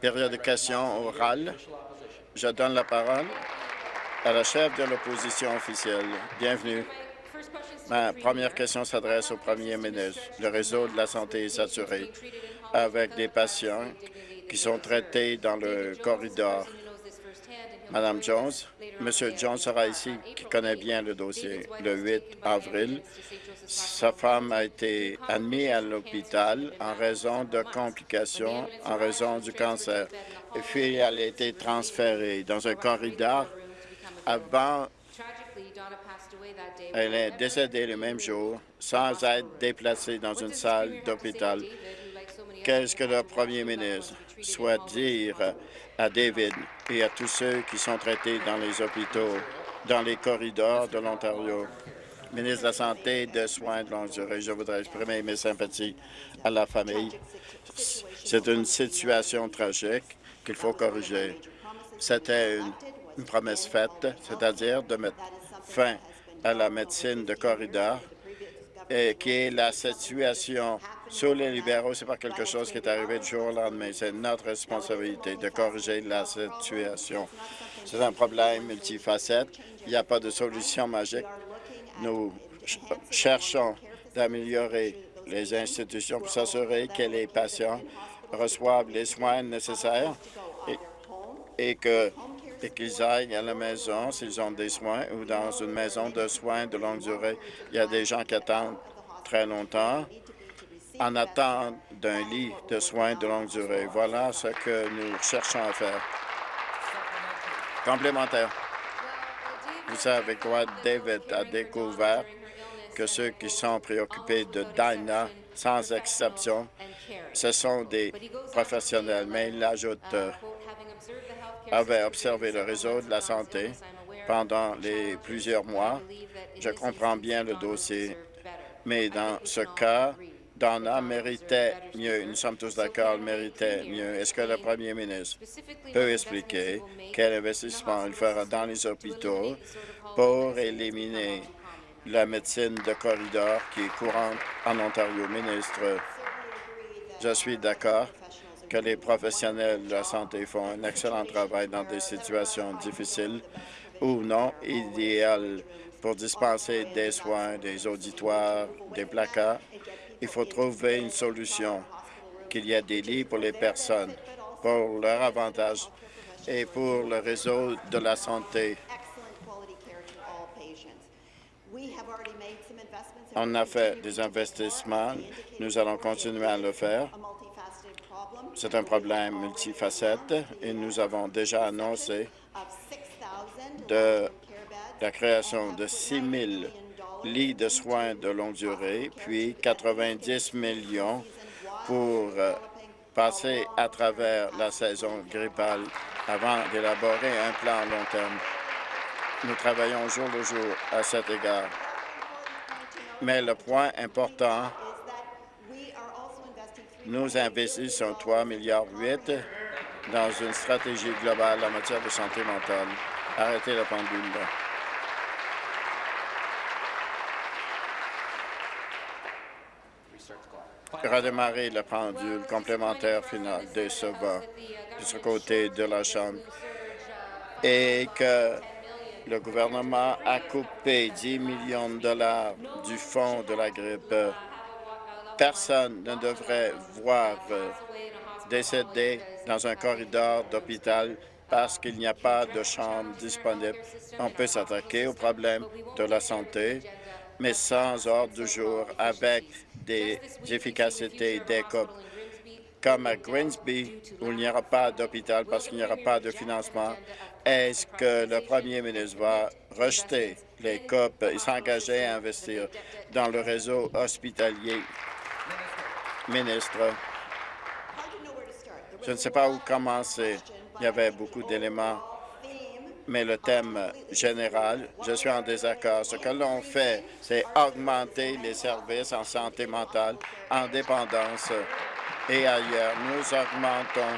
Période de questions orales. Je donne la parole à la chef de l'opposition officielle. Bienvenue. Ma première question s'adresse au premier ministre. Le réseau de la santé est saturé avec des patients qui sont traités dans le corridor. Madame Jones, Monsieur Jones sera ici, qui connaît bien le dossier. Le 8 avril, sa femme a été admise à l'hôpital en raison de complications, en raison du cancer. Et puis, elle a été transférée dans un corridor avant elle est décédée le même jour sans être déplacée dans une salle d'hôpital. Qu'est-ce que le premier ministre souhaite dire à David et à tous ceux qui sont traités dans les hôpitaux, dans les corridors de l'Ontario? Ministre de la Santé et des Soins de longue durée, je voudrais exprimer mes sympathies à la famille. C'est une situation tragique qu'il faut corriger. C'était une, une promesse faite, c'est-à-dire de mettre fin à la médecine de corridor et qui est la situation sous les libéraux, c'est pas quelque chose qui est arrivé du jour au lendemain. C'est notre responsabilité de corriger la situation. C'est un problème multifacette. Il n'y a pas de solution magique. Nous cherchons d'améliorer les institutions pour s'assurer que les patients reçoivent les soins nécessaires et, que qu'ils aillent à la maison s'ils ont des soins ou dans une maison de soins de longue durée. Il y a des gens qui attendent très longtemps en attente d'un lit de soins de longue durée. Voilà ce que nous cherchons à faire. Complémentaire. Vous savez quoi? David a découvert que ceux qui sont préoccupés de Dinah, sans exception, ce sont des professionnels, mais il ajoute avait observé le réseau de la santé pendant les plusieurs mois. Je comprends bien le dossier, mais dans ce cas, Donna méritait mieux. Nous sommes tous d'accord, méritait mieux. Est-ce que le premier ministre peut expliquer quel investissement il fera dans les hôpitaux pour éliminer la médecine de corridor qui est courante en Ontario? Ministre, je suis d'accord que les professionnels de la santé font un excellent travail dans des situations difficiles ou non idéales pour dispenser des soins, des auditoires, des placards. Il faut trouver une solution, qu'il y ait des lits pour les personnes, pour leur avantage et pour le réseau de la santé. On a fait des investissements. Nous allons continuer à le faire. C'est un problème multifacette et nous avons déjà annoncé la création de 6 000 lits de soins de longue durée, puis 90 millions pour euh, passer à travers la saison grippale avant d'élaborer un plan à long terme. Nous travaillons jour le jour à cet égard. Mais le point important nous investissons 3,8 milliards dans une stratégie globale en matière de santé mentale. Arrêtez la pendule. Redémarrer la pendule complémentaire finale de ce bas, de ce côté de la Chambre, et que le gouvernement a coupé 10 millions de dollars du fonds de la grippe Personne ne devrait voir euh, décéder dans un corridor d'hôpital parce qu'il n'y a pas de chambre disponible. On peut s'attaquer au problème de la santé, mais sans ordre du jour, avec des efficacités des COP. Comme à Grimsby, où il n'y aura pas d'hôpital parce qu'il n'y aura pas de financement, est-ce que le premier ministre va rejeter les COP et s'engager à investir dans le réseau hospitalier? Ministre, je ne sais pas où commencer. Il y avait beaucoup d'éléments, mais le thème général, je suis en désaccord. Ce que l'on fait, c'est augmenter les services en santé mentale, en dépendance et ailleurs. Nous augmentons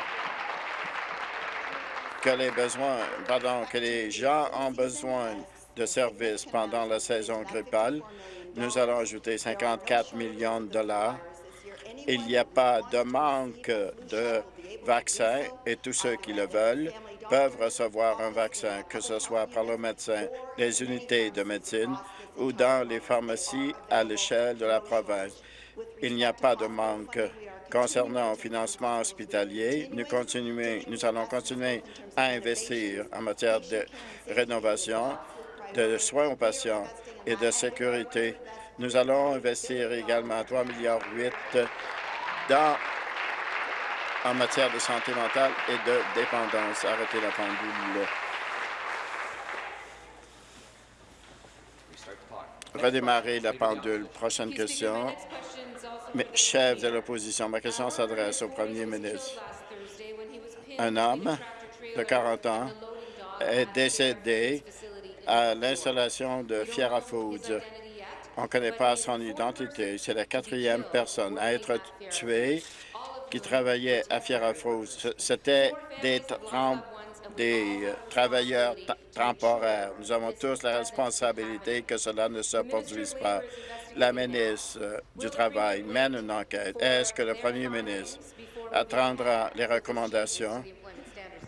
que les besoins, que les gens ont besoin de services pendant la saison grippale. Nous allons ajouter 54 millions de dollars Il n'y a pas de manque de vaccins et tous ceux qui le veulent peuvent recevoir un vaccin, que ce soit par le médecin, les unités de médecine ou dans les pharmacies à l'échelle de la province. Il n'y a pas de manque. Concernant le financement hospitalier, nous, nous allons continuer à investir en matière de rénovation, de soins aux patients et de sécurité. Nous allons investir également 3,8 milliards dans en matière de santé mentale et de dépendance. Arrêtez la pendule. Redémarrer la pendule. Prochaine question. Chef de l'opposition, ma question s'adresse au premier ministre? Un homme de 40 ans est décédé à l'installation de Fiera Foods. On ne connaît pas son identité. C'est la quatrième personne à être tuée qui travaillaient à Fiera Foods. C'était des, des euh, travailleurs temporaires. Nous avons tous la responsabilité que cela ne se produise pas. La ministre euh, du Travail mène une enquête. Est-ce que le premier ministre attendra les recommandations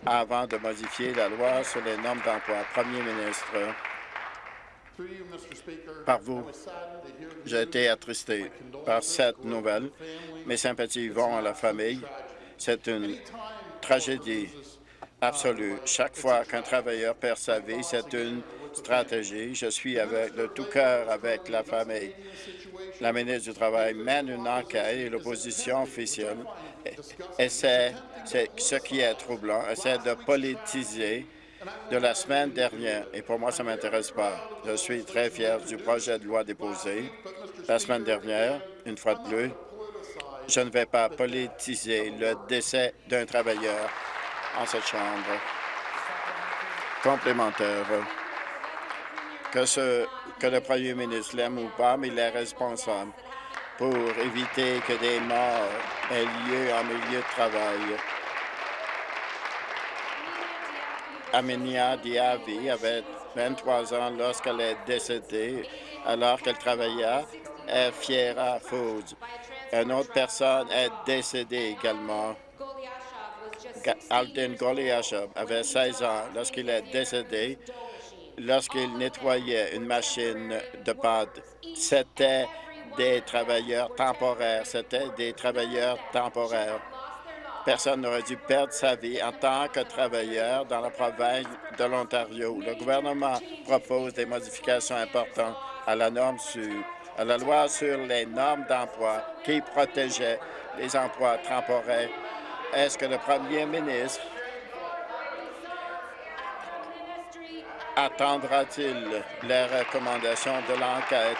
avant de modifier la loi sur les normes d'emploi? Premier ministre, par vous, j'ai été attristé par cette nouvelle. Mes sympathies vont à la famille. C'est une tragédie absolue. Chaque fois qu'un travailleur perd sa vie, c'est une stratégie. Je suis avec, de tout cœur avec la famille. La ministre du Travail mène une enquête et l'opposition officielle essaie, c'est ce qui est troublant, essaie de politiser de la semaine dernière, et pour moi, ça ne m'intéresse pas. Je suis très fier du projet de loi déposé la semaine dernière, une fois de plus. Je ne vais pas politiser le décès d'un travailleur en cette Chambre. Complémentaire. Que, ce, que le premier ministre l'aime ou pas, mais il est responsable pour éviter que des morts aient lieu en milieu de travail. Aminia Diaby avait 23 ans lorsqu'elle est décédée alors qu'elle travaillait à Fiera Foods. Une autre personne est décédée également. Alden Goliashov avait 16 ans lorsqu'il est décédé lorsqu'il nettoyait une machine de pâte. C'était des travailleurs temporaires. C'était des travailleurs temporaires. Personne n'aurait dû perdre sa vie en tant que travailleur dans la province de l'Ontario. Le gouvernement propose des modifications importantes à la loi sur les normes d'emploi qui protégeaient les emplois temporaires. Est-ce que le premier ministre attendra-t-il les recommandations de l'enquête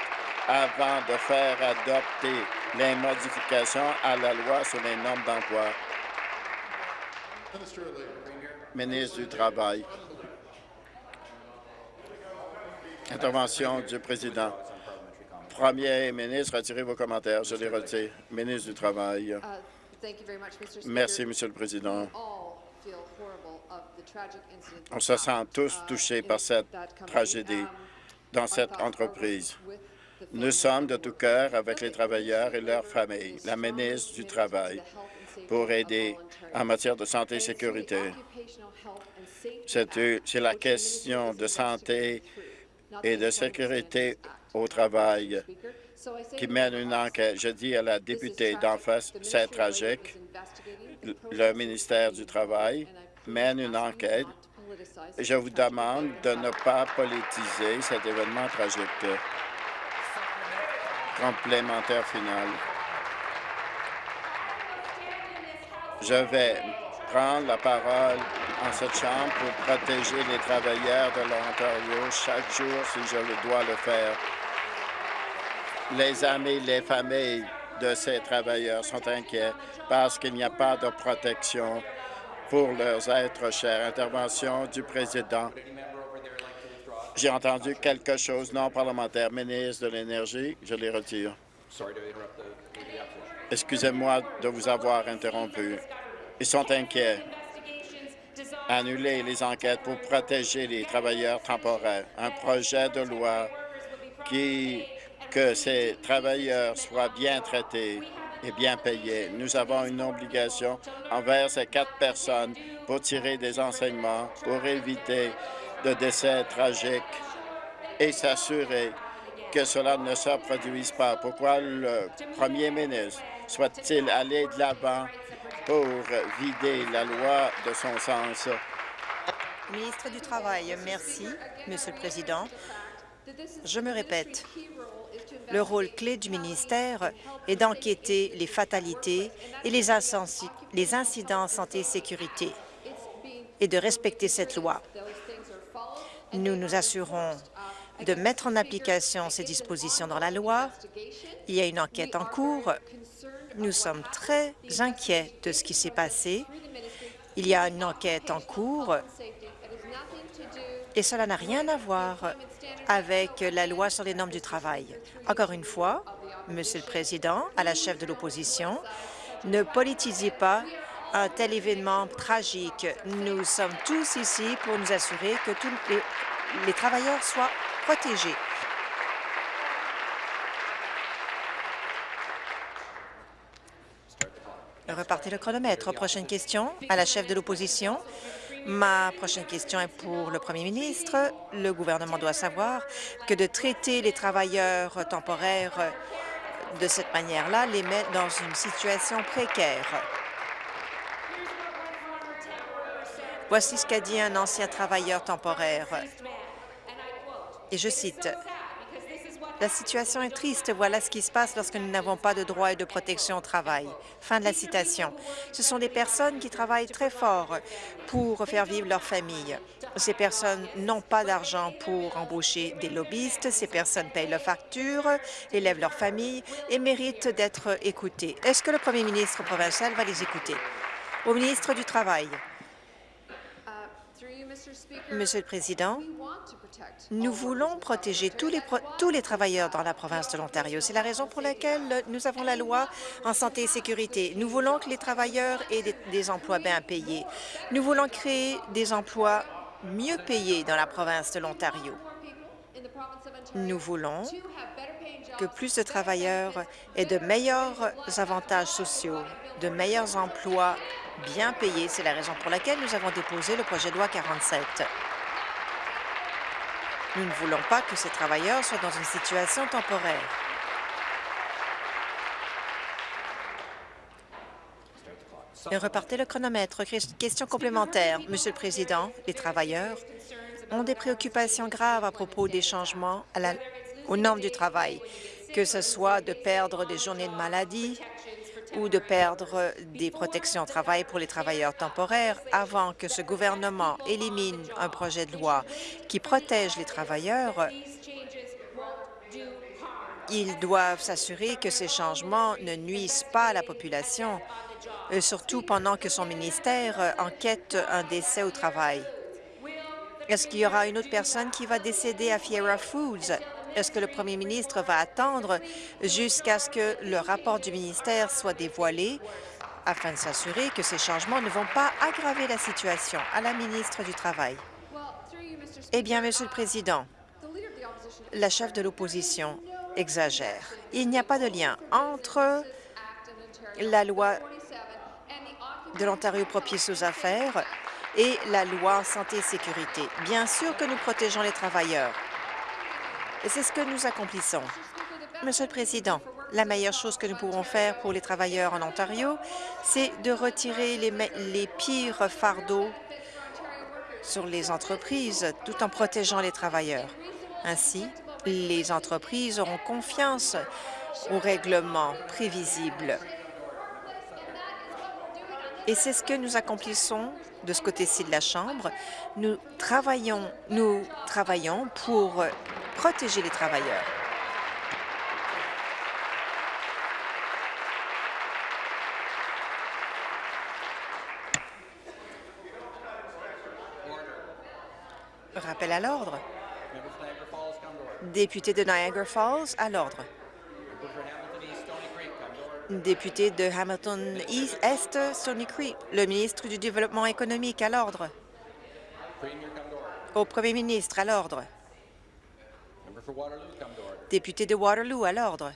avant de faire adopter les modifications à la loi sur les normes d'emploi? Ministre du Travail. Intervention du président. Premier ministre, retirez vos commentaires. Je les retire. Ministre du Travail. Uh, Merci, Monsieur le Président. On se sent tous uh, touchés par cette tragédie um, dans cette entreprise. Nous sommes de tout cœur avec les travailleurs et leurs familles. La ministre du Travail pour aider en matière de santé et sécurité. C'est la question de santé et de sécurité au travail qui mène une enquête. Je dis à la députée d'en face, c'est tragique. Le ministère du Travail mène une enquête. Je vous demande de ne pas politiser cet événement tragique. Complémentaire final. Je vais prendre la parole en cette Chambre pour protéger les travailleurs de l'Ontario chaque jour si je le dois le faire. Les amis, les familles de ces travailleurs sont inquiets parce qu'il n'y a pas de protection pour leurs êtres chers. Intervention du président. J'ai entendu quelque chose non parlementaire. Ministre de l'Énergie, je les retire. Excusez-moi de vous avoir interrompu. Ils sont inquiets. Annuler les enquêtes pour protéger les travailleurs temporaires. Un projet de loi qui que ces travailleurs soient bien traités et bien payés. Nous avons une obligation envers ces quatre personnes pour tirer des enseignements, pour éviter de décès tragiques et s'assurer que cela ne se produise pas. Pourquoi le premier ministre souhaite-t-il aller de l'avant pour vider la loi de son sens? Ministre du Travail, merci, Monsieur le Président. Je me répète, le rôle clé du ministère est d'enquêter les fatalités et les, les incidents santé et sécurité et de respecter cette loi. Nous nous assurons de mettre en application ces dispositions dans la loi. Il y a une enquête en cours. Nous sommes très inquiets de ce qui s'est passé. Il y a une enquête en cours et cela n'a rien à voir avec la loi sur les normes du travail. Encore une fois, Monsieur le Président, à la chef de l'opposition, ne politisez pas un tel événement tragique. Nous sommes tous ici pour nous assurer que tous les, travailleurs soient protégés. Repartez le chronomètre. Prochaine question à la chef de l'opposition. Ma prochaine question est pour le premier ministre. Le gouvernement doit savoir que de traiter les travailleurs temporaires de cette manière-là les met dans une situation précaire. Voici ce qu'a dit un ancien travailleur temporaire. Et je cite, la situation est triste. Voilà ce qui se passe lorsque nous n'avons pas de droits et de protection au travail. Fin de la citation. Ce sont des personnes qui travaillent très fort pour faire vivre leur famille. Ces personnes n'ont pas d'argent pour embaucher des lobbyistes. Ces personnes payent leurs factures, élèvent leur famille et méritent d'être écoutées. Est-ce que le premier ministre provincial va les écouter? Au ministre du Travail. Monsieur le Président, nous voulons protéger tous les, travailleurs dans la province de l'Ontario. C'est la raison pour laquelle nous avons la loi en santé et sécurité. Nous voulons que les travailleurs aient des emplois bien payés. Nous voulons créer des emplois mieux payés dans la province de l'Ontario. Nous voulons que plus de travailleurs aient de meilleurs avantages sociaux, de meilleurs emplois bien payés. C'est la raison pour laquelle nous avons déposé le projet de loi 47. Nous ne voulons pas que ces travailleurs soient dans une situation temporaire. Repartez le chronomètre. Question complémentaire. Monsieur le Président, les travailleurs ont des préoccupations graves à propos des changements aux normes du travail, que ce soit de perdre des journées de maladie, ou de perdre des protections au travail pour les travailleurs temporaires avant que ce gouvernement élimine un projet de loi qui protège les travailleurs, ils doivent s'assurer que ces changements ne nuisent pas à la population, euh, surtout pendant que son ministère enquête un décès au travail. Est-ce qu'il y aura une autre personne qui va décéder à Fiera Foods? Est-ce que le premier ministre va attendre jusqu'à ce que le rapport du ministère soit dévoilé afin de s'assurer que ces changements ne vont pas aggraver la situation? À la ministre du Travail? Eh bien, Monsieur le Président, la chef de l'opposition exagère. Il n'y a pas de lien entre la loi de l'Ontario propice aux affaires et la loi santé et sécurité. Bien sûr que nous protégeons les travailleurs. Et c'est ce que nous accomplissons. Monsieur le Président, la meilleure chose que nous pouvons faire pour les travailleurs en Ontario, c'est de retirer les, pires fardeaux sur les entreprises tout en protégeant les travailleurs. Ainsi, les entreprises auront confiance aux règlements prévisibles. Et c'est ce que nous accomplissons de ce côté-ci de la Chambre. Nous travaillons, nous travaillons pour protéger les travailleurs. Rappel à l'ordre. Député de Niagara Falls, à l'ordre. Député de Hamilton East, Stony Creek, le ministre du Développement économique, à l'ordre. Au premier ministre, à l'ordre. Député de Waterloo, à l'ordre.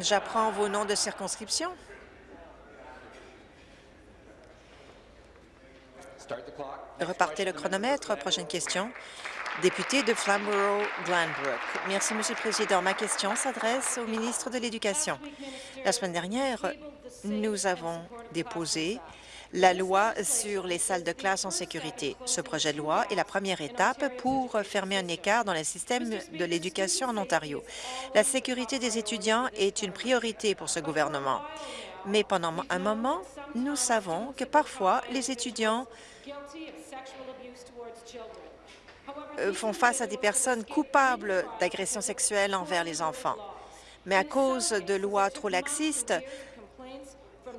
J'apprends vos noms de circonscription. Repartez le chronomètre. Prochaine question. Député de Flamborough-Glanbrook. Merci, Monsieur le Président. Ma question s'adresse au ministre de l'Éducation. La semaine dernière, nous avons déposé la loi sur les salles de classe en sécurité. Ce projet de loi est la première étape pour fermer un écart dans le système de l'éducation en Ontario. La sécurité des étudiants est une priorité pour ce gouvernement. Mais pendant un moment, nous savons que parfois, les étudiants euh, font face à des personnes coupables d'agressions sexuelles envers les enfants. Mais à cause de lois trop laxistes,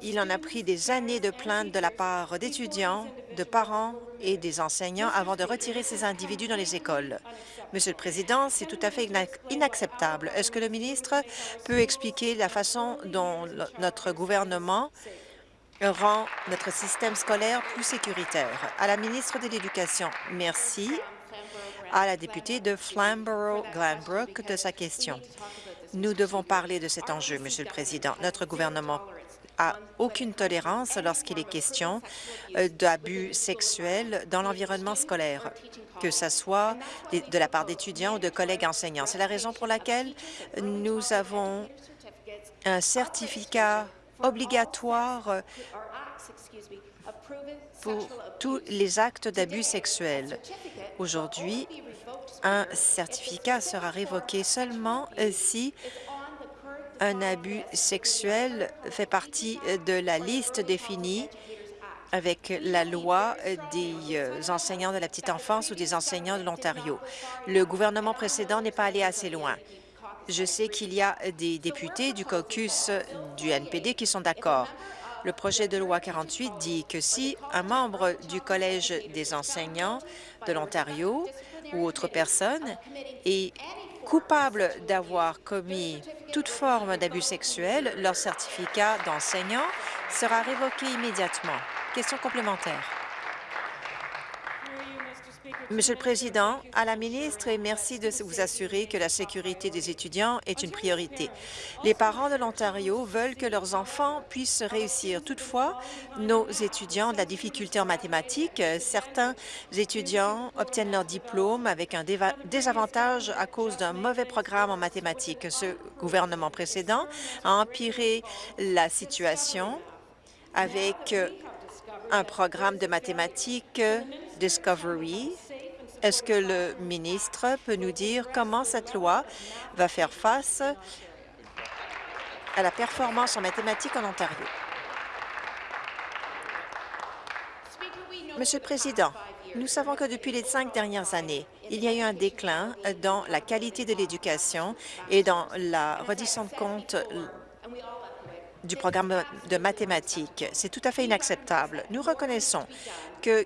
il en a pris des années de plaintes de la part d'étudiants, de parents et des enseignants avant de retirer ces individus dans les écoles. Monsieur le Président, c'est tout à fait inacceptable. Est-ce que le ministre peut expliquer la façon dont notre gouvernement rend notre système scolaire plus sécuritaire? À la ministre de l'Éducation, merci. À la députée de Flamborough-Glanbrook de sa question. Nous devons parler de cet enjeu, Monsieur le Président. Notre gouvernement aucune tolérance lorsqu'il est question euh, d'abus sexuels dans l'environnement scolaire, que ce soit de la part d'étudiants ou de collègues enseignants. C'est la raison pour laquelle nous avons un certificat obligatoire pour tous les actes d'abus sexuels. Aujourd'hui, un certificat sera révoqué seulement si un abus sexuel fait partie de la liste définie avec la loi des euh, enseignants de la petite enfance ou des enseignants de l'Ontario. Le gouvernement précédent n'est pas allé assez loin. Je sais qu'il y a des députés du caucus du NPD qui sont d'accord. Le projet de loi 48 dit que si un membre du Collège des enseignants de l'Ontario ou autre personne est coupable d'avoir commis toute forme d'abus sexuel, leur certificat d'enseignant sera révoqué immédiatement. Question complémentaire. Monsieur le Président, à la ministre, et merci de vous assurer que la sécurité des étudiants est une priorité. Les parents de l'Ontario veulent que leurs enfants puissent réussir. Toutefois, nos étudiants ont de la difficulté en mathématiques. Certains étudiants obtiennent leur diplôme avec un désavantage à cause d'un mauvais programme en mathématiques. Ce gouvernement précédent a empiré la situation avec un programme de mathématiques Discovery est-ce que le ministre peut nous dire comment cette loi va faire face à la performance en mathématiques en Ontario? Monsieur le Président, nous savons que depuis les cinq dernières années, il y a eu un déclin dans la qualité de l'éducation et dans la reddition de compte du programme de mathématiques. C'est tout à fait inacceptable. Nous reconnaissons que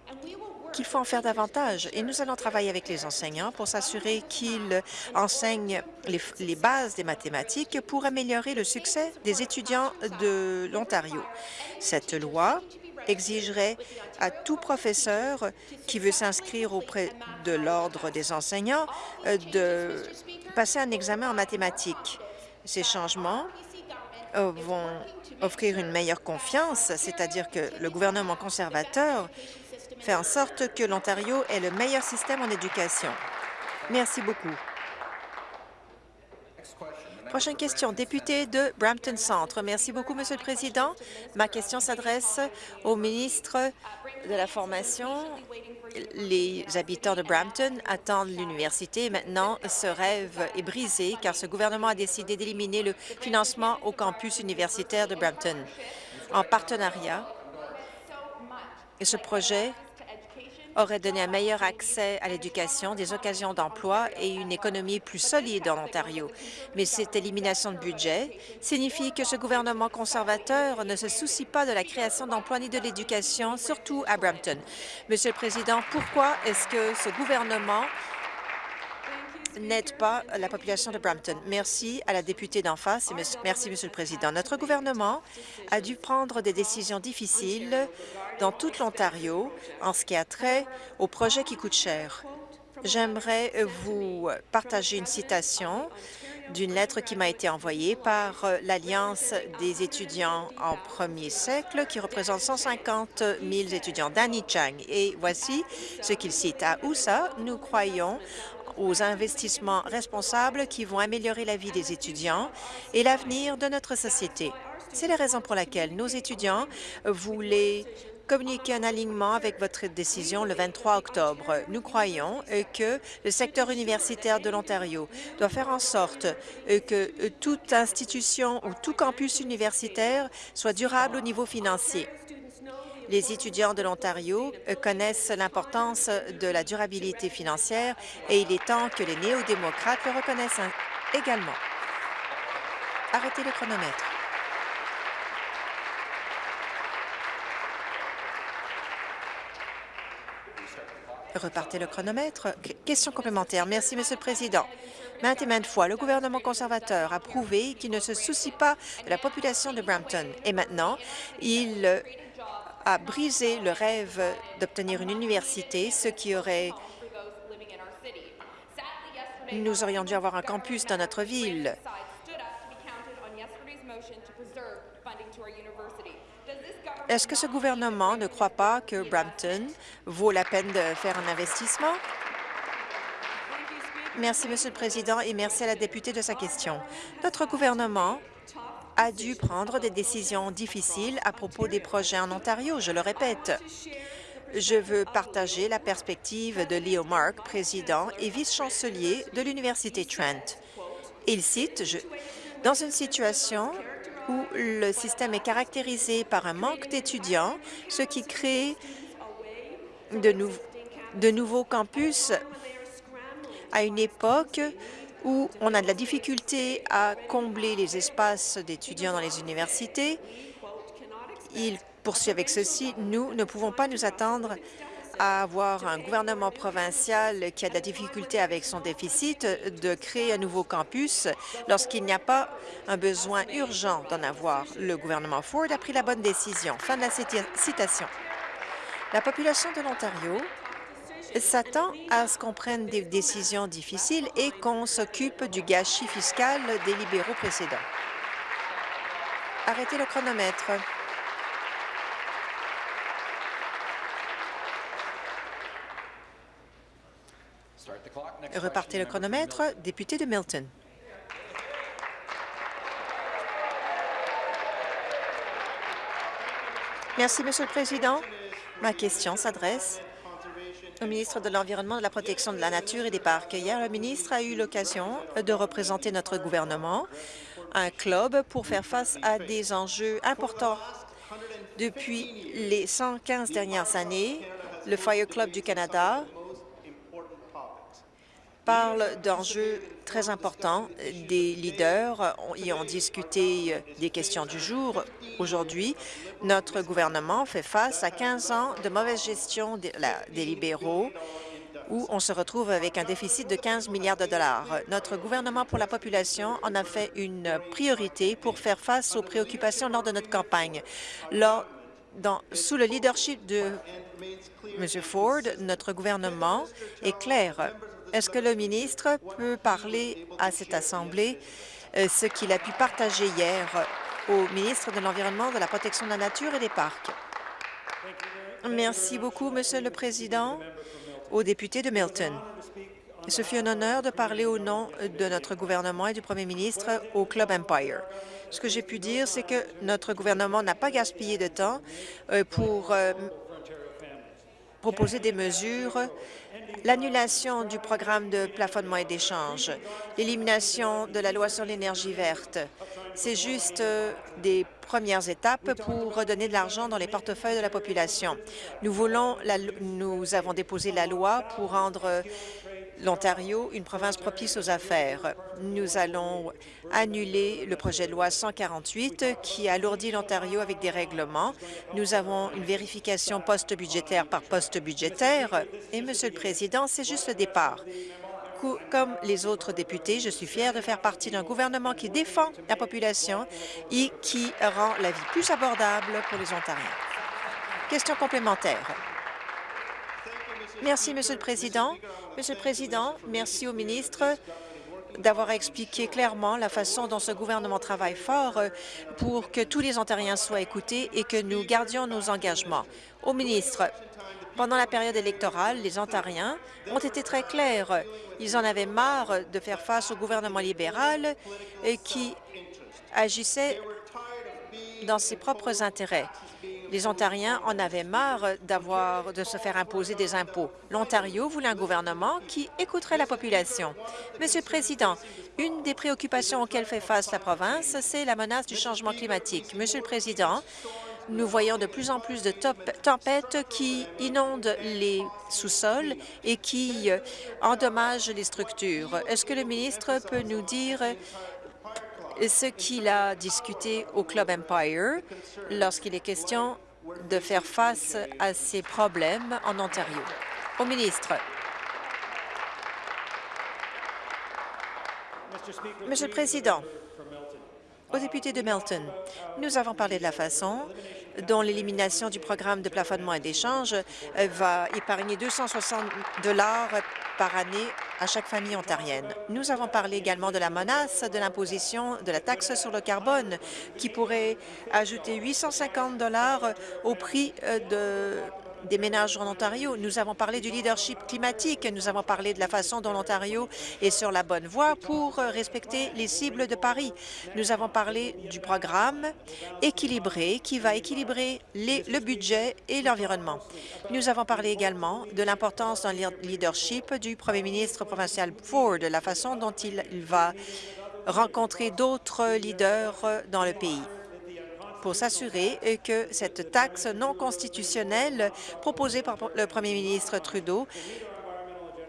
qu'il faut en faire davantage. Et nous allons travailler avec les enseignants pour s'assurer qu'ils enseignent les, bases des mathématiques pour améliorer le succès des étudiants de l'Ontario. Cette loi exigerait à tout professeur qui veut s'inscrire auprès de l'Ordre des enseignants euh, de passer un examen en mathématiques. Ces changements euh, vont offrir une meilleure confiance, c'est-à-dire que le gouvernement conservateur fait en sorte que l'Ontario ait le meilleur système en éducation. Merci beaucoup. Prochaine question, député de Brampton Centre. Merci beaucoup, Monsieur le Président. Ma question s'adresse au ministre de la Formation. Les habitants de Brampton attendent l'université maintenant ce rêve est brisé car ce gouvernement a décidé d'éliminer le financement au campus universitaire de Brampton en partenariat. Ce projet aurait donné un meilleur accès à l'éducation, des occasions d'emploi et une économie plus solide en Ontario. Mais cette élimination de budget signifie que ce gouvernement conservateur ne se soucie pas de la création d'emplois ni de l'éducation, surtout à Brampton. Monsieur le Président, pourquoi est-ce que ce gouvernement n'aide pas la population de Brampton. Merci à la députée d'en face et merci, Monsieur le Président. Notre gouvernement a dû prendre des décisions difficiles dans toute l'Ontario en ce qui a trait aux projets qui coûtent cher. J'aimerais vous partager une citation d'une lettre qui m'a été envoyée par euh, l'Alliance des étudiants en premier siècle, qui représente 150 000 étudiants, Danny Chang. Et voici ce qu'il cite. À USA, nous croyons aux investissements responsables qui vont améliorer la vie des étudiants et l'avenir de notre société. C'est la raison pour laquelle nos étudiants voulaient communiquer un alignement avec votre décision le 23 octobre. Nous croyons euh, que le secteur universitaire de l'Ontario doit faire en sorte euh, que euh, toute institution ou tout campus universitaire soit durable au niveau financier. Les étudiants de l'Ontario connaissent l'importance de la durabilité financière et il est temps que les néo-démocrates le reconnaissent également. Arrêtez le chronomètre. Repartez le chronomètre. Question complémentaire. Merci, Monsieur le Président. Maintes et maintes fois, le gouvernement conservateur a prouvé qu'il ne se soucie pas de la population de Brampton. Et maintenant, il a brisé le rêve d'obtenir une université, ce qui aurait... Nous aurions dû avoir un campus dans notre ville. Est-ce que ce gouvernement ne croit pas que Brampton vaut la peine de faire un investissement? Merci, Monsieur le Président, et merci à la députée de sa question. Notre gouvernement a dû prendre des décisions difficiles à propos des projets en Ontario, je le répète. Je veux partager la perspective de Leo Mark, président et vice-chancelier de l'Université Trent. Il cite, dans une situation où le système est caractérisé par un manque d'étudiants, ce qui crée de nouveaux campus à une époque où on a de la difficulté à combler les espaces d'étudiants dans les universités. Il poursuit avec ceci. Nous ne pouvons pas nous attendre à avoir un gouvernement provincial qui a de la difficulté avec son déficit de créer un nouveau campus lorsqu'il n'y a pas un besoin urgent d'en avoir. Le gouvernement Ford a pris la bonne décision. Fin de la citation. La population de l'Ontario s'attend à ce qu'on prenne des décisions difficiles et qu'on s'occupe du gâchis fiscal des libéraux précédents. Arrêtez le chronomètre. Repartez le chronomètre. Député de Milton. Merci, Monsieur le Président. Ma question s'adresse au ministre de l'Environnement, de la Protection de la Nature et des Parcs. Hier, le ministre a eu l'occasion de représenter notre gouvernement, un club pour faire face à des enjeux importants. Depuis les 115 dernières années, le Fire Club du Canada parle d'enjeux très importants. Des leaders y ont discuté des questions du jour. Aujourd'hui, notre gouvernement fait face à 15 ans de mauvaise gestion des libéraux où on se retrouve avec un déficit de 15 milliards de dollars. Notre gouvernement pour la population en a fait une priorité pour faire face aux préoccupations lors de notre campagne. Sous le leadership de M. Ford, notre gouvernement est clair est-ce que le ministre peut parler à cette Assemblée euh, ce qu'il a pu partager hier au ministre de l'Environnement, de la Protection de la Nature et des Parcs? Merci beaucoup, Monsieur le Président, aux députés de Milton. Ce fut un honneur de parler au nom de notre gouvernement et du premier ministre au Club Empire. Ce que j'ai pu dire, c'est que notre gouvernement n'a pas gaspillé de temps euh, pour euh, proposer des mesures l'annulation du programme de plafonnement et d'échange, l'élimination de la loi sur l'énergie verte. C'est juste euh, des premières étapes pour redonner de l'argent dans les portefeuilles de la population. Nous, voulons nous avons déposé la loi pour rendre l'Ontario une province propice aux affaires. Nous allons annuler le projet de loi 148 qui alourdit l'Ontario avec des règlements. Nous avons une vérification post-budgétaire par poste budgétaire. Et, Monsieur le Président, c'est juste le départ. Comme les autres députés, je suis fière de faire partie d'un gouvernement qui défend la population et qui rend la vie plus abordable pour les Ontariens. Question complémentaire. Merci, Monsieur le Président. Monsieur le Président, merci au ministre d'avoir expliqué clairement la façon dont ce gouvernement travaille fort euh, pour que tous les Ontariens soient écoutés et que nous gardions nos engagements. Au ministre, pendant la période électorale, les Ontariens ont été très clairs. Ils en avaient marre de faire face au gouvernement libéral euh, qui agissait dans ses propres intérêts. Les Ontariens en avaient marre de se faire imposer des impôts. L'Ontario voulait un gouvernement qui écouterait la population. Monsieur le Président, une des préoccupations auxquelles fait face la province, c'est la menace du changement climatique. Monsieur le Président, nous voyons de plus en plus de tempêtes qui inondent les sous-sols et qui euh, endommagent les structures. Est-ce que le ministre peut nous dire ce qu'il a discuté au Club Empire lorsqu'il est question de faire face à ces problèmes en Ontario. Au ministre. Monsieur le Président, aux députés de Melton, nous avons parlé de la façon dont l'élimination du programme de plafonnement et d'échange euh, va épargner 260 dollars par année à chaque famille ontarienne. Nous avons parlé également de la menace de l'imposition de la taxe sur le carbone qui pourrait ajouter 850 dollars au prix euh, de des ménages en Ontario. Nous avons parlé du leadership climatique. Nous avons parlé de la façon dont l'Ontario est sur la bonne voie pour respecter les cibles de Paris. Nous avons parlé du programme équilibré qui va équilibrer le budget et l'environnement. Nous avons parlé également de l'importance dans le leadership du premier ministre provincial Ford, la façon dont il va rencontrer d'autres leaders dans le pays pour s'assurer que cette taxe non constitutionnelle proposée par le premier ministre Trudeau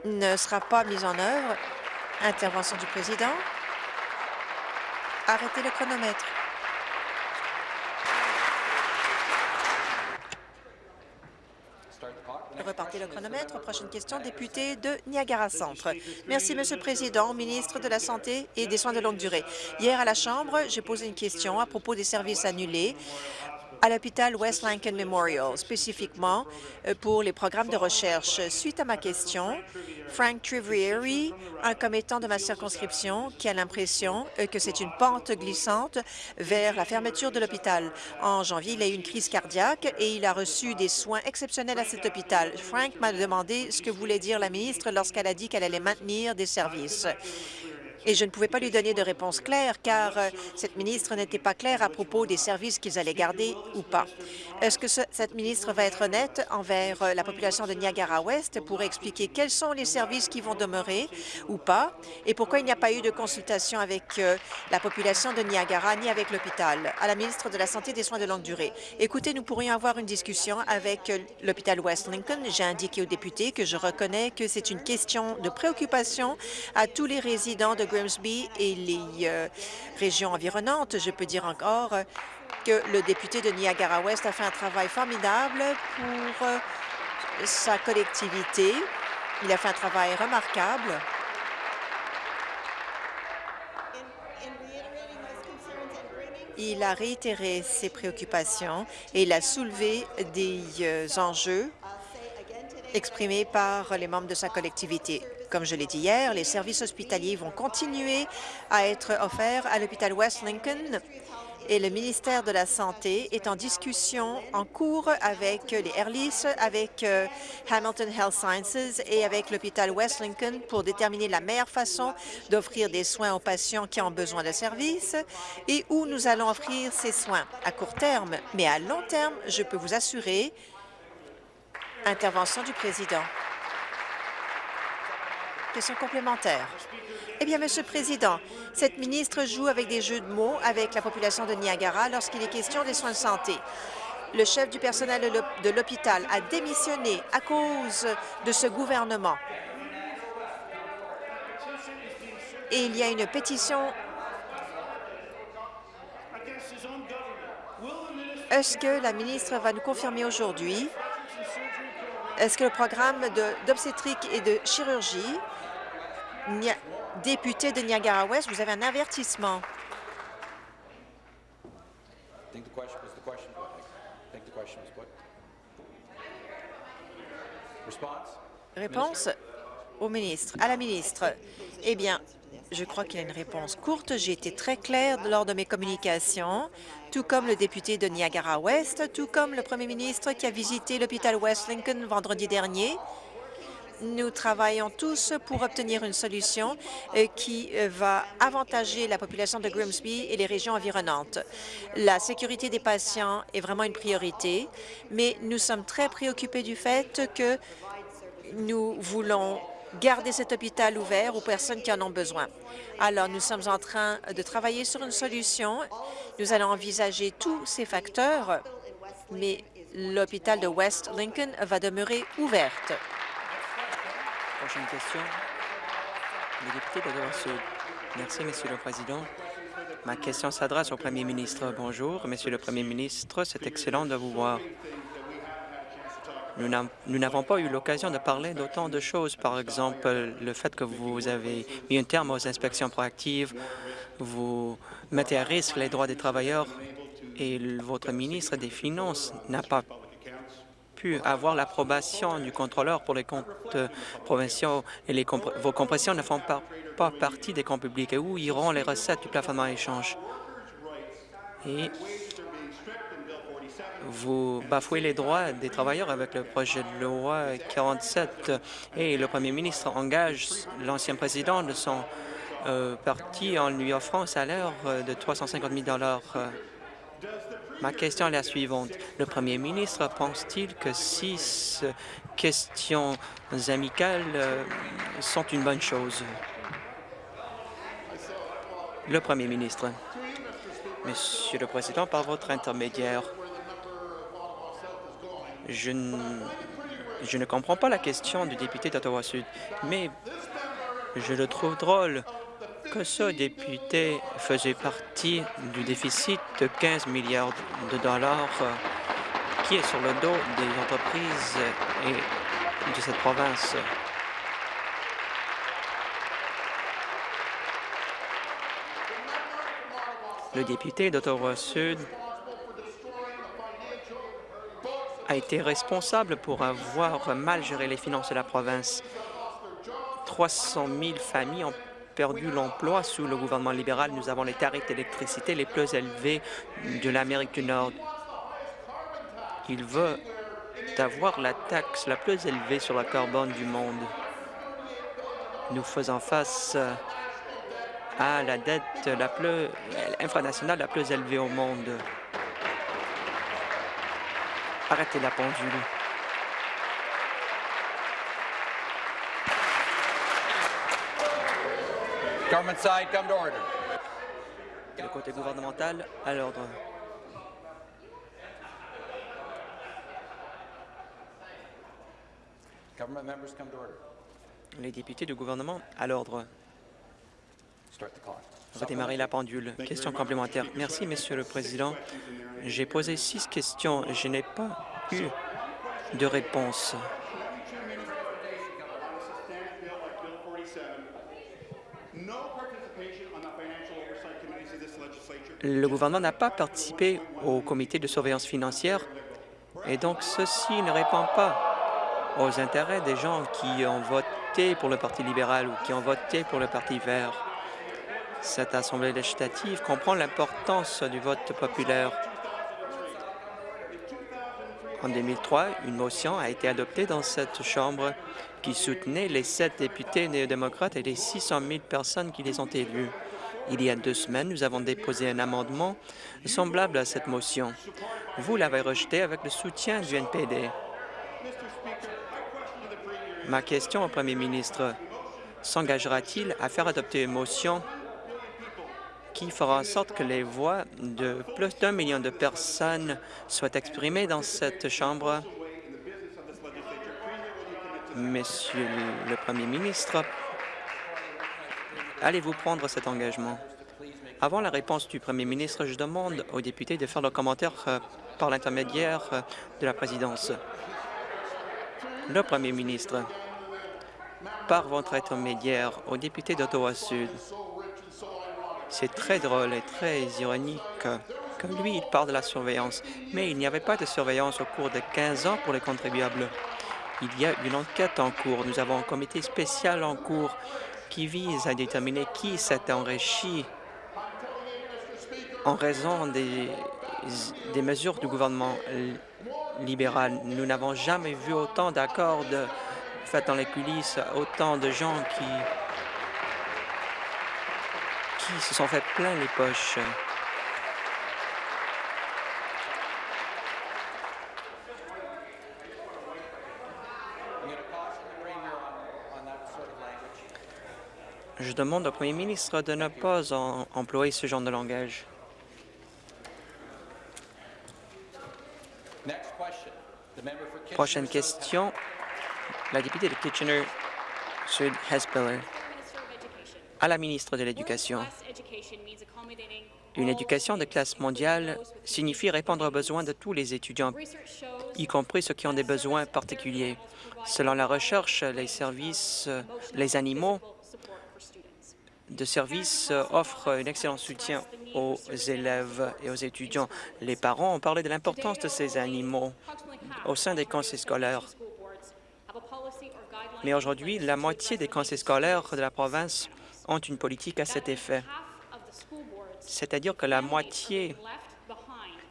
ne sera pas mise en œuvre. Intervention du président. Arrêtez le chronomètre. Repartez le chronomètre. Prochaine question, député de Niagara Centre. Merci, Monsieur le Président, ministre de la Santé et des Soins de longue durée. Hier à la Chambre, j'ai posé une question à propos des services annulés à l'hôpital West Lincoln Memorial, spécifiquement euh, pour les programmes de recherche. Suite à ma question, Frank Trivrieri, un commettant de ma circonscription, qui a l'impression euh, que c'est une pente glissante vers la fermeture de l'hôpital. En janvier, il a eu une crise cardiaque et il a reçu des soins exceptionnels à cet hôpital. Frank m'a demandé ce que voulait dire la ministre lorsqu'elle a dit qu'elle allait maintenir des services et je ne pouvais pas lui donner de réponse claire car euh, cette ministre n'était pas claire à propos des services qu'ils allaient garder ou pas. Est-ce que cette ministre va être honnête envers euh, la population de Niagara-Ouest pour expliquer quels sont les services qui vont demeurer ou pas? Et pourquoi il n'y a pas eu de consultation avec euh, la population de Niagara ni avec l'hôpital? À la ministre de la Santé et des Soins de longue durée. Écoutez, nous pourrions avoir une discussion avec l'hôpital West Lincoln. J'ai indiqué aux députés que je reconnais que c'est une question de préoccupation à tous les résidents de Grimsby et les euh, régions environnantes. Je peux dire encore que le député de Niagara-Ouest a fait un travail formidable pour euh, sa collectivité. Il a fait un travail remarquable. Il a réitéré ses préoccupations et il a soulevé des euh, enjeux exprimés par les membres de sa collectivité. Comme je l'ai dit hier, les services hospitaliers vont continuer à être offerts à l'hôpital West Lincoln et le ministère de la Santé est en discussion en cours avec les Airlis, avec euh, Hamilton Health Sciences et avec l'hôpital West Lincoln pour déterminer la meilleure façon d'offrir des soins aux patients qui ont besoin de services et où nous allons offrir ces soins à court terme. Mais à long terme, je peux vous assurer, intervention du président. Question complémentaire. Eh bien, Monsieur le Président, cette ministre joue avec des jeux de mots avec la population de Niagara lorsqu'il est question des soins de santé. Le chef du personnel de l'hôpital a démissionné à cause de ce gouvernement. Et il y a une pétition Est-ce que la ministre va nous confirmer aujourd'hui? Est-ce que le programme d'obstétrique et de chirurgie, député de Niagara-Ouest, vous avez un avertissement? Réponse au ministre, à la ministre. Eh bien, Je crois qu'il y a une réponse courte. J'ai été très claire lors de mes communications, tout comme le député de Niagara-Ouest, tout comme le premier ministre qui a visité l'hôpital West Lincoln vendredi dernier. Nous travaillons tous pour obtenir une solution euh, qui euh, va avantager la population de Grimsby et les régions environnantes. La sécurité des patients est vraiment une priorité, mais nous sommes très préoccupés du fait que nous voulons garder cet hôpital ouvert aux personnes qui en ont besoin. Alors, nous sommes en train de travailler sur une solution. Nous allons envisager tous ces facteurs, mais l'hôpital de West Lincoln va demeurer ouverte. Prochaine question. Le député de. Merci, Monsieur le Président. Ma question s'adresse au Premier ministre. Bonjour, Monsieur le Premier ministre. C'est excellent de vous voir. Nous n'avons pas eu l'occasion de parler d'autant de choses, par exemple le fait que vous avez mis un terme aux inspections proactives, vous mettez à risque les droits des travailleurs et votre ministre des Finances n'a pas pu avoir l'approbation du contrôleur pour les comptes provinciaux et les vos compressions ne font pas, partie des comptes publics. Et où iront les recettes du plafonnement échange? Et vous bafouez les droits des travailleurs avec le projet de loi 47 et le premier ministre engage l'ancien président de son euh, parti en lui offrant un salaire euh, de 350 000 Ma question est la suivante. Le premier ministre pense-t-il que six questions amicales euh, sont une bonne chose? Le premier ministre. Monsieur le Président, par votre intermédiaire, je, ne comprends pas la question du député d'Ottawa-Sud, mais je le trouve drôle que ce député faisait partie du déficit de 15 milliards de dollars euh, qui est sur le dos des entreprises et de cette province. Le député d'Ottawa-Sud a été responsable pour avoir mal géré les finances de la province. 300 000 familles ont perdu l'emploi sous le gouvernement libéral. Nous avons les tarifs d'électricité les plus élevés de l'Amérique du Nord. Il veut avoir la taxe la plus élevée sur le carbone du monde. Nous faisons face à la dette la plus infranationale la plus élevée au monde. Arrêtez la pendule. Government side, come to order. Le côté gouvernemental, à l'ordre. Government members, come to order. Les députés du gouvernement, à l'ordre. Redémarrer la pendule. Question complémentaire. Merci, Monsieur le Président. J'ai posé six questions. Je n'ai pas eu de réponse. Le gouvernement n'a pas participé au comité de surveillance financière et donc ceci ne répond pas aux intérêts des gens qui ont voté pour le Parti libéral ou qui ont voté pour le Parti vert. Cette Assemblée législative comprend l'importance du vote populaire. En 2003, une motion a été adoptée dans cette Chambre qui soutenait les sept députés néo-démocrates et les 600 000 personnes qui les ont élus. Il y a deux semaines, nous avons déposé un amendement semblable à cette motion. Vous l'avez rejeté avec le soutien du NPD. Ma question au premier ministre, s'engagera-t-il à faire adopter une motion qui fera en sorte que les voix de plus d'un million de personnes soient exprimées dans cette Chambre? Monsieur le Premier ministre, Allez-vous prendre cet engagement? Avant la réponse du premier ministre, je demande aux députés de faire leurs commentaires euh, par l'intermédiaire euh, de la présidence. Le premier ministre, par votre intermédiaire aux députés d'Ottawa-Sud, c'est très drôle et très ironique que lui, il parle de la surveillance, mais il n'y avait pas de surveillance au cours de 15 ans pour les contribuables. Il y a une enquête en cours. Nous avons un comité spécial en cours qui vise à déterminer qui s'est enrichi en raison des, des mesures du gouvernement libéral. Nous n'avons jamais vu autant d'accords faits dans les coulisses, autant de gens qui, qui se sont fait plein les poches. Je demande au premier ministre de ne pas en employer ce genre de langage. Prochaine question, la députée de Kitchener-Sud Hespiller. À la ministre de l'Éducation. Une éducation de classe mondiale signifie répondre aux besoins de tous les étudiants, y compris ceux qui ont des besoins particuliers. Selon la recherche, les services, les animaux de services offrent un excellent soutien aux élèves et aux étudiants. Les parents ont parlé de l'importance de ces animaux au sein des conseils scolaires. Mais aujourd'hui, la moitié des conseils scolaires de la province ont une politique à cet effet. C'est-à-dire que la moitié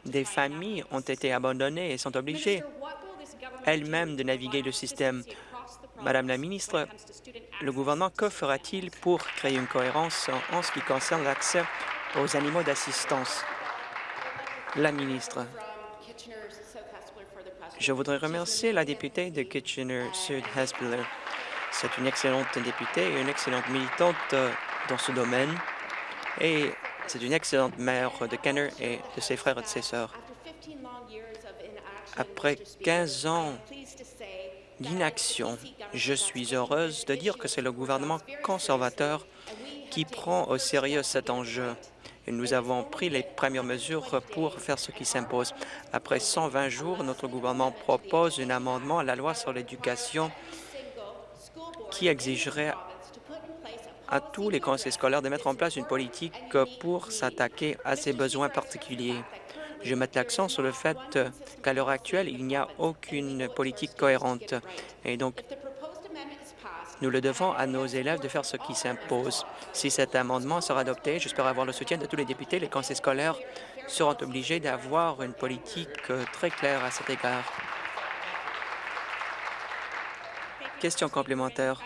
des familles ont été abandonnées et sont obligées elles-mêmes de naviguer le système. Madame la ministre, le gouvernement, que fera-t-il pour créer une cohérence en ce qui concerne l'accès aux animaux d'assistance? La ministre. Je voudrais remercier la députée de Kitchener-Sud-Hespiller. C'est une excellente députée et une excellente militante euh, dans ce domaine. Et c'est une excellente mère de Kenner et de ses frères et de ses sœurs. Après 15 ans d'inaction, je suis heureuse de dire que c'est le gouvernement conservateur qui prend au sérieux cet enjeu et nous avons pris les premières mesures pour faire ce qui s'impose. Après 120 jours, notre gouvernement propose un amendement à la loi sur l'éducation qui exigerait à tous les conseils scolaires de mettre en place une politique pour s'attaquer à ces besoins particuliers. Je mets l'accent sur le fait qu'à l'heure actuelle, il n'y a aucune politique cohérente. Et donc, nous le devons à nos élèves de faire ce qui s'impose. Si cet amendement sera adopté, j'espère avoir le soutien de tous les députés. Les conseils scolaires seront obligés d'avoir une politique euh, très claire à cet égard. Question complémentaire.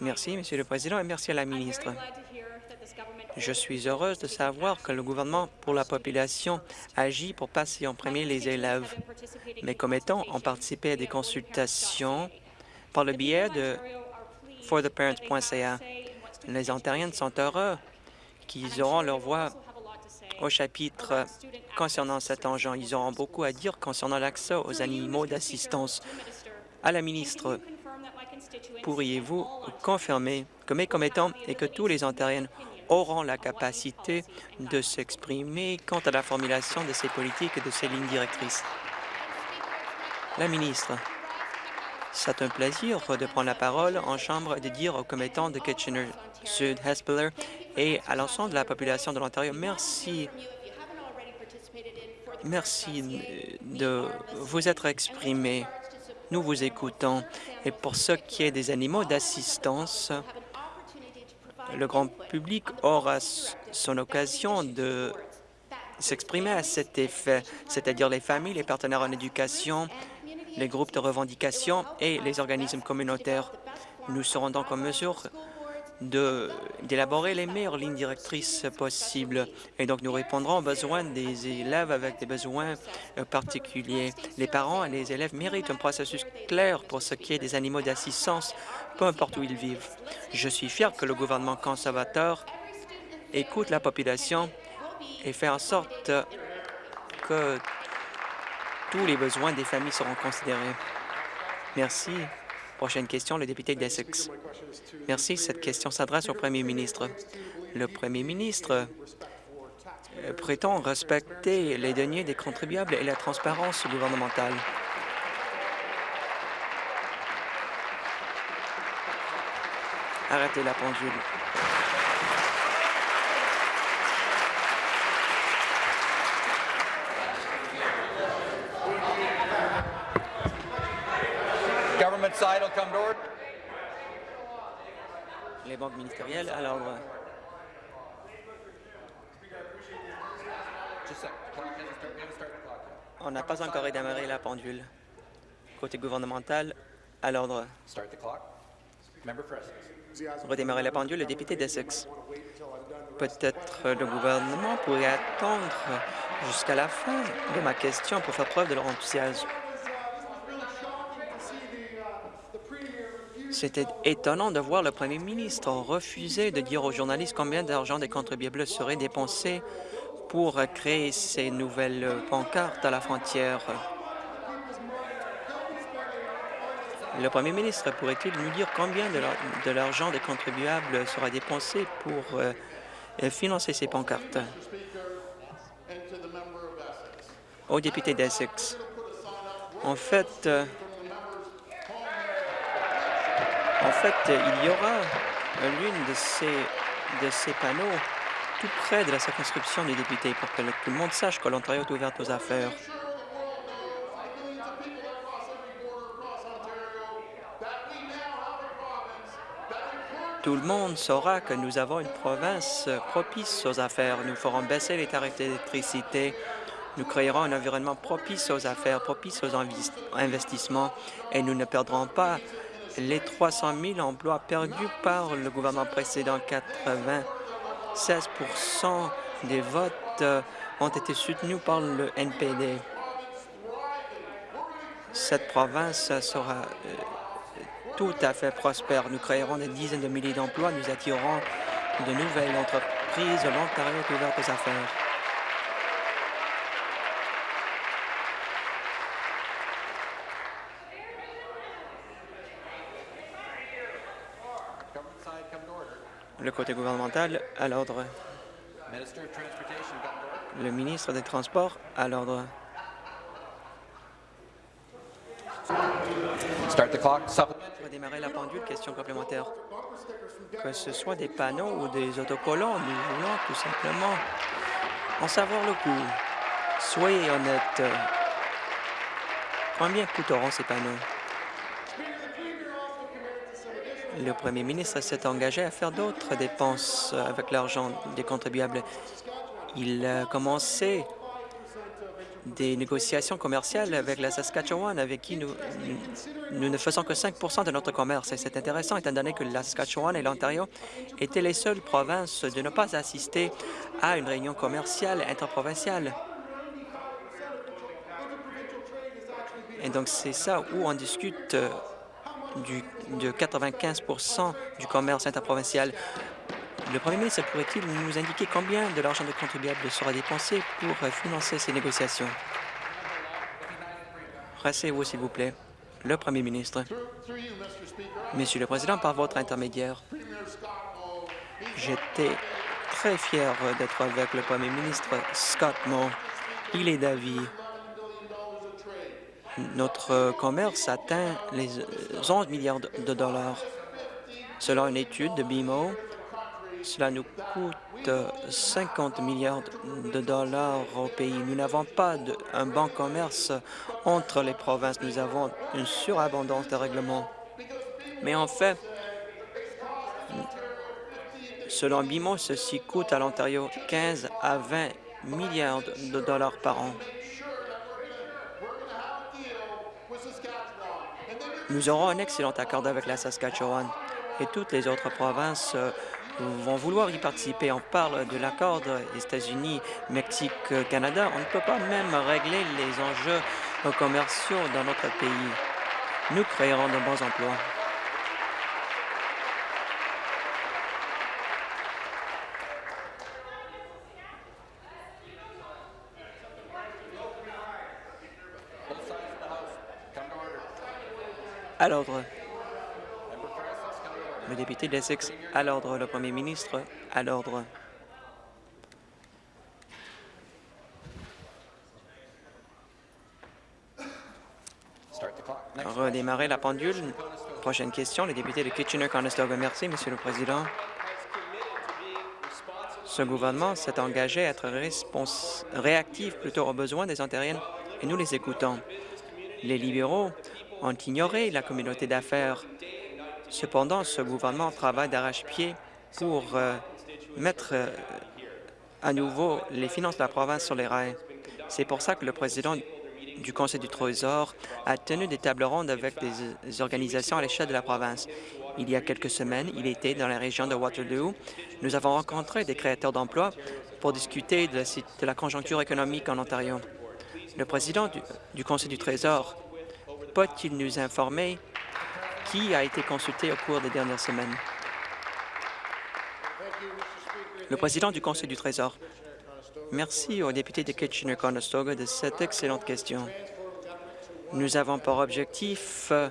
Merci, Monsieur le Président, et merci à la ministre. Je suis heureuse de savoir que le gouvernement pour la population agit pour passer en premier les élèves. Mes commettants ont participé à des consultations par le biais de fortheparents.ca. Les Ontariens sont heureux qu'ils auront leur voix au chapitre concernant cet enjeu. Ils auront beaucoup à dire concernant l'accès aux animaux d'assistance. À la ministre, pourriez-vous confirmer que mes commettants et que tous les Ontariens auront la capacité de s'exprimer quant à la formulation de ces politiques et de ces lignes directrices? La ministre. C'est un plaisir de prendre la parole en Chambre et de dire aux commettants de Kitchener-Sud-Hespiller et à l'ensemble de la population de l'Ontario, merci. Merci de vous être exprimé. Nous vous écoutons. Et pour ce qui est des animaux d'assistance, le grand public aura son occasion de s'exprimer à cet effet, c'est-à-dire les familles, les partenaires en éducation, les groupes de revendication et les organismes communautaires. Nous serons donc en mesure d'élaborer les meilleures lignes directrices possibles. Et donc, nous répondrons aux besoins des élèves avec des besoins euh, particuliers. Les parents et les élèves méritent un processus clair pour ce qui est des animaux d'assistance, peu importe où ils vivent. Je suis fier que le gouvernement conservateur écoute la population et fait en sorte que tous les besoins des familles seront considérés. Merci. Prochaine question, le député d'Essex. Merci. Cette question s'adresse au premier ministre. Le premier ministre euh, prétend respecter les deniers des contribuables et la transparence gouvernementale. Arrêtez la pendule. Government side will come to order. Les banques ministérielles à l'ordre. Just a sec. Clock hasn't started. We haven't started the clock yet. On n'a pas encore redémarré la pendule. Côté gouvernemental, à l'ordre. Redémarrer la pendule, le député d'Essex. Peut-être le gouvernement pourrait attendre jusqu'à la fin de ma question pour faire preuve de leur enthousiasme. C'était étonnant de voir le premier ministre refuser de dire aux journalistes combien d'argent des contribuables serait dépensé pour créer ces nouvelles pancartes à la frontière. Le premier ministre pourrait-il nous dire combien de l'ar- de l'argent des contribuables sera dépensé pour euh, euh, financer ces pancartes? Au député d'Essex. En fait, euh, en fait, il y aura l'une de ces, de ces panneaux tout près de la circonscription des députés pour que tout le monde sache que l'Ontario est ouverte aux affaires. Tout le monde saura que nous avons une province propice aux affaires. Nous ferons baisser les tarifs d'électricité. Nous créerons un environnement propice aux affaires, propice aux investissements et nous ne perdrons pas les 300 000 emplois perdus par le gouvernement précédent. 96% des votes euh, ont été soutenus par le NPD. Cette province sera euh, tout à fait prospère. Nous créerons des dizaines de milliers d'emplois, nous attirerons de nouvelles entreprises. L'Ontario est ouvert aux affaires. Government side, come to order. Le côté gouvernemental, à l'ordre. Le ministre des Transports, à l'ordre. Redémarrer la pendule, question complémentaire. Que ce soit des panneaux ou des autocollants, nous voulons tout simplement en savoir le coût. Soyez honnête. Combien coûteront ces panneaux? Le premier ministre s'est engagé à faire d'autres dépenses avec l'argent des contribuables. Il a commencé des négociations commerciales avec la Saskatchewan, avec qui nous, nous ne faisons que 5% de notre commerce. Et c'est intéressant, étant donné que la Saskatchewan et l'Ontario étaient les seules provinces de ne pas assister à une réunion commerciale interprovinciale. Et donc, c'est ça où on discute euh, du, de 95% du commerce interprovincial. Le premier ministre pourrait-il nous indiquer combien de l'argent des contribuables sera dépensé pour financer ces négociations? Rassez-vous, s'il vous plaît. Le premier ministre. Monsieur le Président, par votre intermédiaire, j'étais très fier d'être avec le premier ministre Scott Moe. Il est d'avis. Notre commerce atteint les 11 milliards de dollars. Selon une étude de BMO, cela nous coûte 50 milliards de dollars au pays. Nous n'avons pas un bon commerce entre les provinces. Nous avons une surabondance de règlements. Mais en fait, selon BIMO, ceci coûte à l'Ontario 15 à 20 milliards de dollars par an. Nous aurons un excellent accord avec la Saskatchewan et toutes les autres provinces euh, vont vouloir y participer. On parle de l'accord États-Unis, Mexique, Canada. On ne peut pas même régler les enjeux commerciaux dans notre pays. Nous créerons de bons emplois. Both sides of the House, come to order. À l'ordre. Le député d'Essex, à l'ordre. Le premier ministre, à l'ordre. Redémarrer la pendule. Prochaine question, le député de Kitchener-Conestoga. Merci, Monsieur le Président. Ce gouvernement s'est engagé à être réactif plutôt aux besoins des Ontariennes et nous les écoutons. Les libéraux ont ignoré la communauté d'affaires Cependant, ce gouvernement travaille d'arrache-pied pour euh, mettre euh, à nouveau les finances de la province sur les rails. C'est pour ça que le président du Conseil du Trésor a tenu des tables rondes avec des organisations à l'échelle de la province. Il y a quelques semaines, il était dans la région de Waterloo. Nous avons rencontré des créateurs d'emplois pour discuter de la, de la, conjoncture économique en Ontario. Le président du, du Conseil du Trésor peut-il nous informer qui a été consulté au cours des dernières semaines? Le président du Conseil du Trésor. Merci au député de Kitchener-Conestoga de cette excellente question. Nous avons pour objectif euh,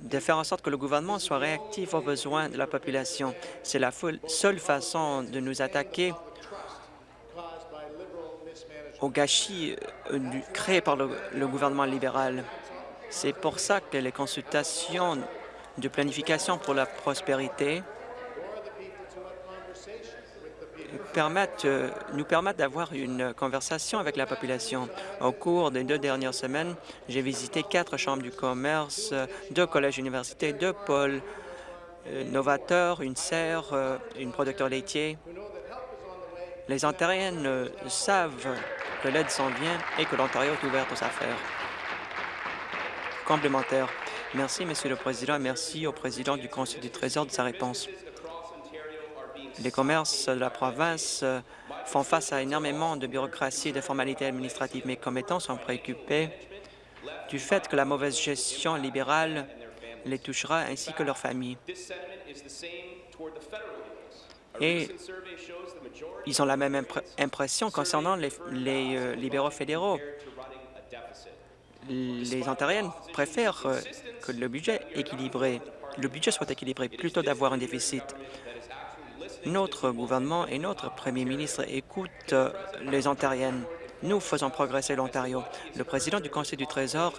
de faire en sorte que le gouvernement soit réactif aux besoins de la population. C'est la seule façon de nous attaquer au gâchis euh, créé par le, gouvernement libéral. C'est pour ça que les consultations de planification pour la prospérité permettent, euh, nous permettent d'avoir une conversation avec la population. Au cours des deux dernières semaines, j'ai visité quatre chambres du commerce, deux collèges-universités, deux pôles euh, novateurs, une serre, une producteur laitier. Les Ontariennes savent que l'aide s'en vient et que l'Ontario est ouvert aux affaires. Complémentaire. Merci, Monsieur le Président, et merci au président du Conseil du Trésor de sa réponse. Les commerces de la province euh, font face à énormément de bureaucratie et de formalités administratives. Mes commettants sont préoccupés du fait que la mauvaise gestion libérale les touchera ainsi que leurs familles. Et ils ont la même impression concernant les, euh, libéraux fédéraux. Les Ontariennes préfèrent euh, que le budget équilibré, le budget soit équilibré plutôt d'avoir un déficit notre gouvernement et notre premier ministre écoutent euh, les Ontariennes. Nous faisons progresser l'Ontario. Le président du Conseil du Trésor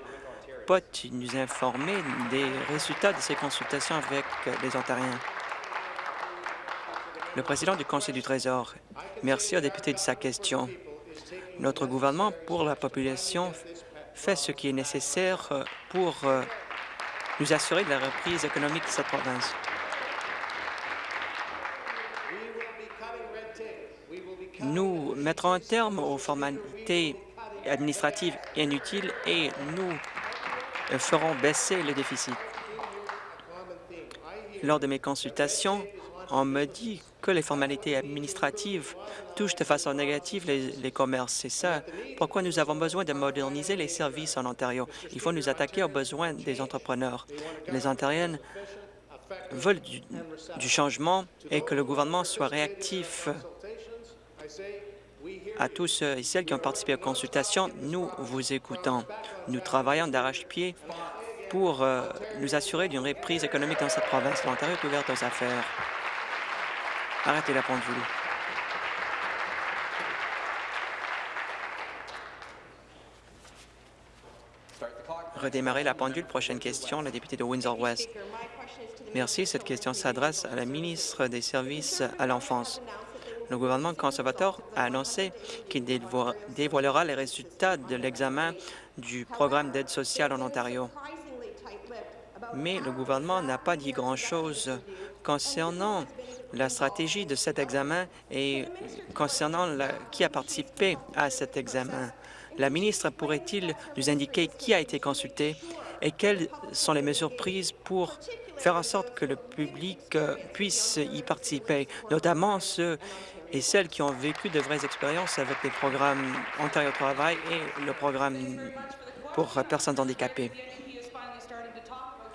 peut nous informer des résultats de ces consultations avec les Ontariens. Le président du Conseil du Trésor, merci au député de sa question. Notre gouvernement, pour la population, fait ce qui est nécessaire euh, pour nous assurer de la reprise économique de cette province. Nous mettrons un terme aux formalités administratives inutiles et nous ferons baisser le déficit. Lors de mes consultations, on me dit que les formalités administratives touchent de façon négative les, commerces. C'est ça pourquoi nous avons besoin de moderniser les services en Ontario? Il faut nous attaquer aux besoins des entrepreneurs. Les Ontariennes veulent du, du changement et que le gouvernement soit réactif à tous ceux et celles qui ont participé aux consultations, nous vous écoutons. Nous travaillons d'arrache-pied pour euh, nous assurer d'une reprise économique dans cette province. L'Ontario est ouverte aux affaires. Arrêtez la pendule. Redémarrer la pendule. Prochaine question, la députée de Windsor-West. Merci. Cette question s'adresse à la ministre des Services à l'enfance le gouvernement conservateur a annoncé qu'il dévoilera les résultats de l'examen du programme d'aide sociale en Ontario. Mais le gouvernement n'a pas dit grand-chose concernant la stratégie de cet examen et concernant la, qui a participé à cet examen. La ministre pourrait-il nous indiquer qui a été consulté et quelles sont les mesures prises pour faire en sorte que le public euh, puisse y participer, notamment ceux et celles qui ont vécu de vraies expériences avec les programmes Ontario Travail et le programme pour personnes handicapées?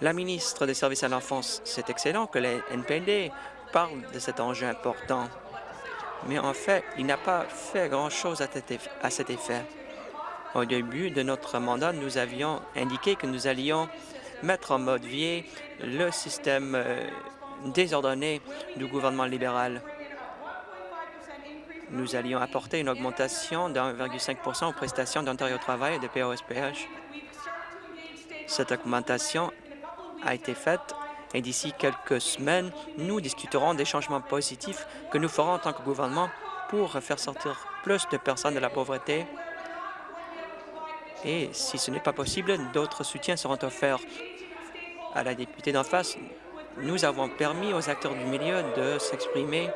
La ministre des Services à l'enfance, c'est excellent que les NPD parle de cet enjeu important, mais en fait, il n'a pas fait grand-chose à cet effet. Au début de notre mandat, nous avions indiqué que nous allions mettre en mode vie le système euh, désordonné du gouvernement libéral nous allions apporter une augmentation de 1,5 aux prestations d'Ontario Travail et de POSPH. Cette augmentation a été faite et d'ici quelques semaines, nous discuterons des changements positifs que nous ferons en tant que gouvernement pour faire sortir plus de personnes de la pauvreté. Et si ce n'est pas possible, d'autres soutiens seront offerts. à la députée d'en face, nous avons permis aux acteurs du milieu de s'exprimer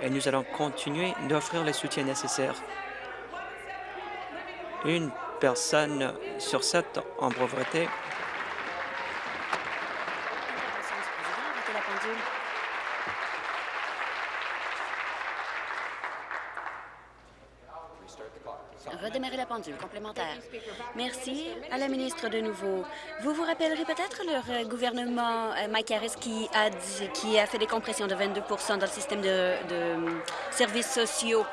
et nous allons continuer d'offrir le soutien nécessaire. Une personne sur sept en pauvreté Redémarrer la pendule complémentaire. Merci à la ministre de nouveau. Vous vous rappellerez peut-être le gouvernement euh, Mike Harris qui a, fait des compressions de 22% dans le système de, de services sociaux.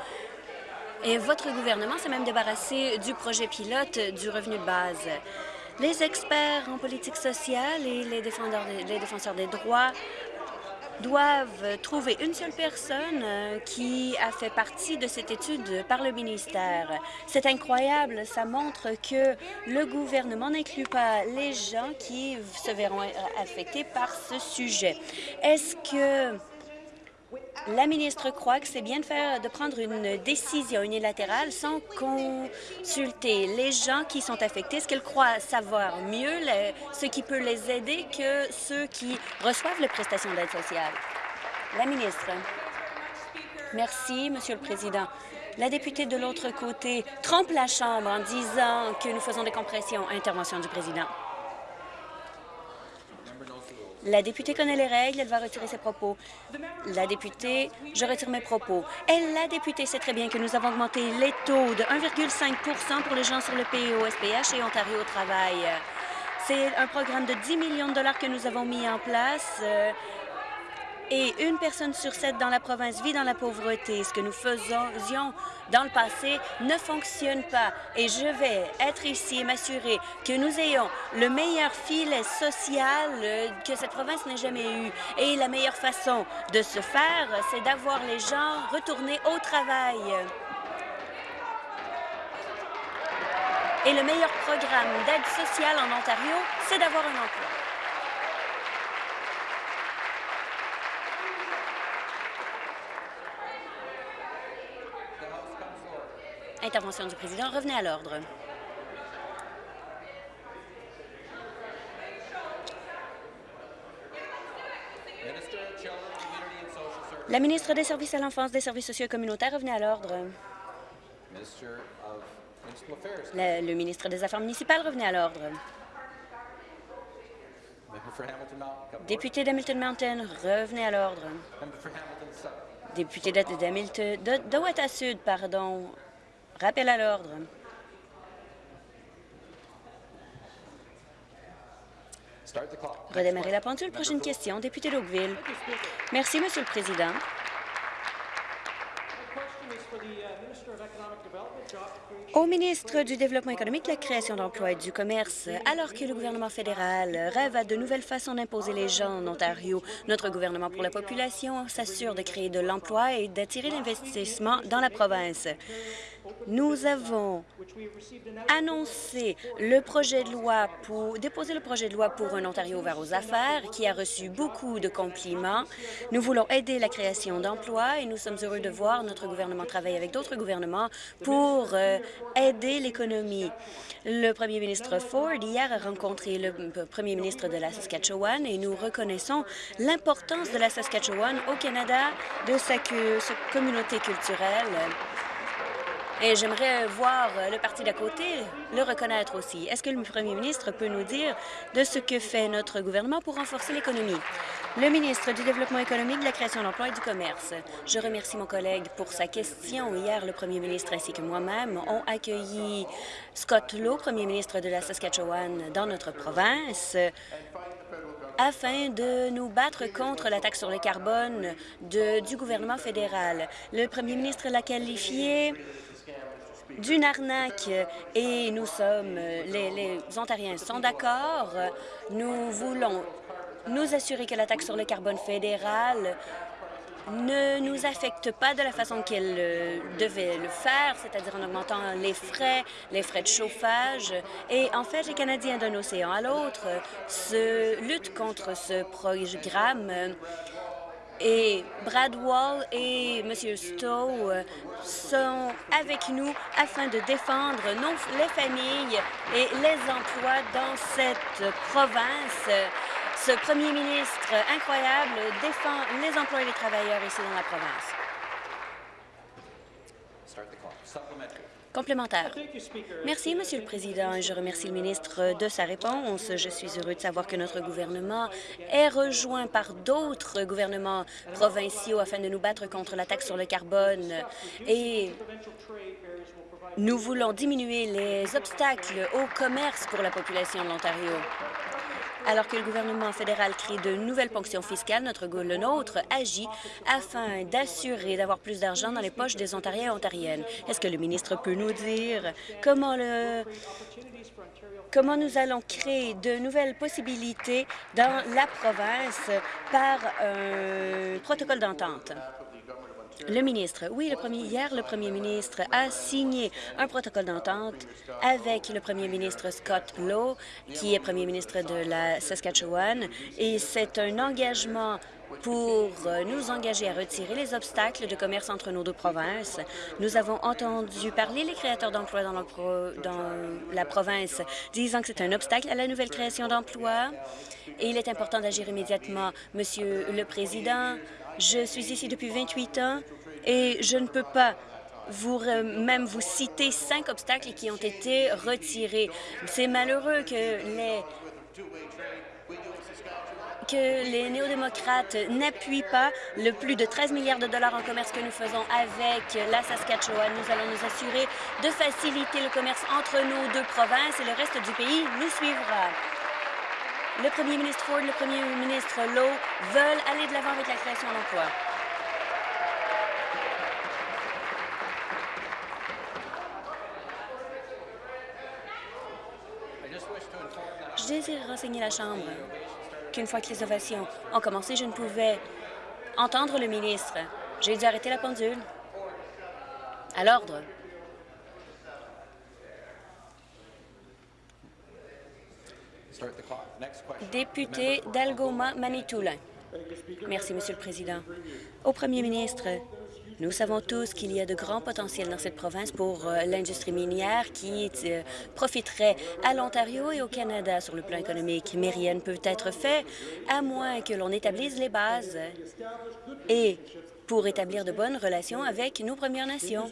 Et votre gouvernement s'est même débarrassé du projet pilote du revenu de base. Les experts en politique sociale et les défenseurs des droits doivent trouver une seule personne euh, qui a fait partie de cette étude par le ministère. C'est incroyable. Ça montre que le gouvernement n'inclut pas les gens qui se verront affectés par ce sujet. Est-ce que la ministre croit que c'est bien de, prendre une décision unilatérale sans consulter les gens qui sont affectés. Est-ce qu'elle croit savoir mieux ce qui peut les aider que ceux qui reçoivent les prestations d'aide sociale? La ministre. Merci, Monsieur le Président. La députée de l'autre côté trompe la Chambre en disant que nous faisons des compressions. Intervention du président. La députée connaît les règles, elle va retirer ses propos. La députée, je retire mes propos. Et la députée sait très bien que nous avons augmenté les taux de 1,5% pour les gens sur le PEO-SPH et Ontario au travail. C'est un programme de 10 millions de dollars que nous avons mis en place. Euh, et une personne sur sept dans la province vit dans la pauvreté. Ce que nous faisions dans le passé ne fonctionne pas. Et je vais être ici et m'assurer que nous ayons le meilleur filet social que cette province n'ait jamais eu. Et la meilleure façon de se faire, c'est d'avoir les gens retourner au travail. Et le meilleur programme d'aide sociale en Ontario, c'est d'avoir un emploi. Intervention du président. Revenez à l'ordre. La ministre des Services à l'enfance, des services sociaux et communautaires, revenez à l'ordre. Le, le, ministre des Affaires municipales, revenez à l'ordre. Député d'Hamilton Mountain, revenez à l'ordre. Député d'Hamilton, de, de Sud, pardon, Rappel à l'ordre. Redémarrer la pendule. Prochaine question, député d'Oakville. Merci, Monsieur le Président. Au ministre du Développement économique, la création d'emplois et du commerce, alors que le gouvernement fédéral rêve à de nouvelles façons d'imposer les gens en Ontario, notre gouvernement pour la population s'assure de créer de l'emploi et d'attirer l'investissement dans la province. Nous avons annoncé le projet de loi pour déposer le projet de loi pour un Ontario ouvert aux affaires qui a reçu beaucoup de compliments. Nous voulons aider la création d'emplois et nous sommes heureux de voir notre gouvernement travailler avec d'autres gouvernements pour euh, aider l'économie. Le premier ministre Ford hier a rencontré le premier ministre de la Saskatchewan et nous reconnaissons l'importance de la Saskatchewan au Canada, de sa communauté culturelle. Et j'aimerais voir le parti d'à côté le reconnaître aussi. Est-ce que le premier ministre peut nous dire de ce que fait notre gouvernement pour renforcer l'économie? Le ministre du Développement économique, de la création d'emplois et du commerce. Je remercie mon collègue pour sa question. Hier, le premier ministre ainsi que moi-même ont accueilli Scott Lowe, premier ministre de la Saskatchewan, dans notre province afin de nous battre contre la taxe sur le carbone du gouvernement fédéral. Le premier ministre l'a qualifié d'une arnaque et nous sommes, les, les Ontariens sont d'accord. Nous voulons nous assurer que la taxe sur le carbone fédéral ne nous affecte pas de la façon qu'elle euh, devait le faire, c'est-à-dire en augmentant les frais, les frais de chauffage. Et en fait, les Canadiens d'un océan à l'autre se luttent contre ce programme et Brad Wall et M. Stowe sont avec nous afin de défendre les familles et les emplois dans cette province. Ce premier ministre incroyable défend les emplois et les travailleurs ici dans la province. Merci, Monsieur le Président. Je remercie le ministre de sa réponse. Je suis heureux de savoir que notre gouvernement est rejoint par d'autres gouvernements provinciaux afin de nous battre contre la taxe sur le carbone. Et nous voulons diminuer les obstacles au commerce pour la population de l'Ontario. Alors que le gouvernement fédéral crée de nouvelles ponctions fiscales, notre le nôtre agit afin d'assurer d'avoir plus d'argent dans les poches des Ontariens et Ontariennes. Est-ce que le ministre peut nous dire comment le comment nous allons créer de nouvelles possibilités dans la province par un protocole d'entente? Le ministre, oui, premier, hier, le premier ministre a signé un protocole d'entente avec le premier ministre Scott Lowe, qui est premier ministre de la Saskatchewan, et c'est un engagement pour nous engager à retirer les obstacles de commerce entre nos deux provinces. Nous avons entendu parler les créateurs d'emplois dans, dans, la province, disant que c'est un obstacle à la nouvelle création d'emplois et il est important d'agir immédiatement. Monsieur le Président, je suis ici depuis 28 ans et je ne peux pas vous même vous citer cinq obstacles qui ont été retirés. C'est malheureux que les que les néo-démocrates n'appuient pas le plus de 13 milliards de dollars en commerce que nous faisons avec la Saskatchewan. Nous allons nous assurer de faciliter le commerce entre nos deux provinces et le reste du pays nous suivra. Le premier ministre Ford, le premier ministre Lowe veulent aller de l'avant avec la création d'emplois. Je désire renseigner la Chambre qu'une fois que les ovations ont commencé, je ne pouvais entendre le ministre. J'ai dû arrêter la pendule. À l'ordre. Clock. Député d'Algoma, Manitoulin. Merci, Monsieur le Président. Au Premier ministre, nous savons tous qu'il y a de grands potentiels dans cette province pour euh, l'industrie minière qui euh, profiterait à l'Ontario et au Canada sur le plan économique. Mais rien ne peut être fait à moins que l'on établisse les bases et pour établir de bonnes relations avec nos Premières Nations.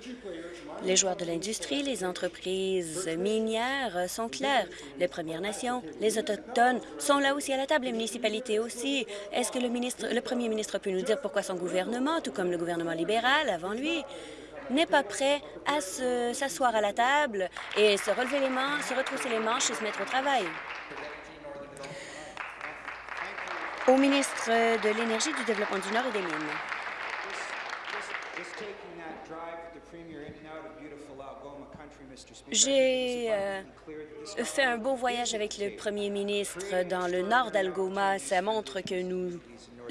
Les joueurs de l'industrie, les entreprises minières sont clairs. Les Premières Nations, les Autochtones sont là aussi à la table, les municipalités aussi. Est-ce que le, ministre, le premier ministre peut nous dire pourquoi son gouvernement, tout comme le gouvernement libéral avant lui, n'est pas prêt à s'asseoir à la table et se relever les manches, se retrousser les manches et se mettre au travail? Au ministre de l'Énergie, du Développement du Nord et des Mines. J'ai euh, fait un beau voyage avec le premier ministre dans le nord d'Algoma. Ça montre que nous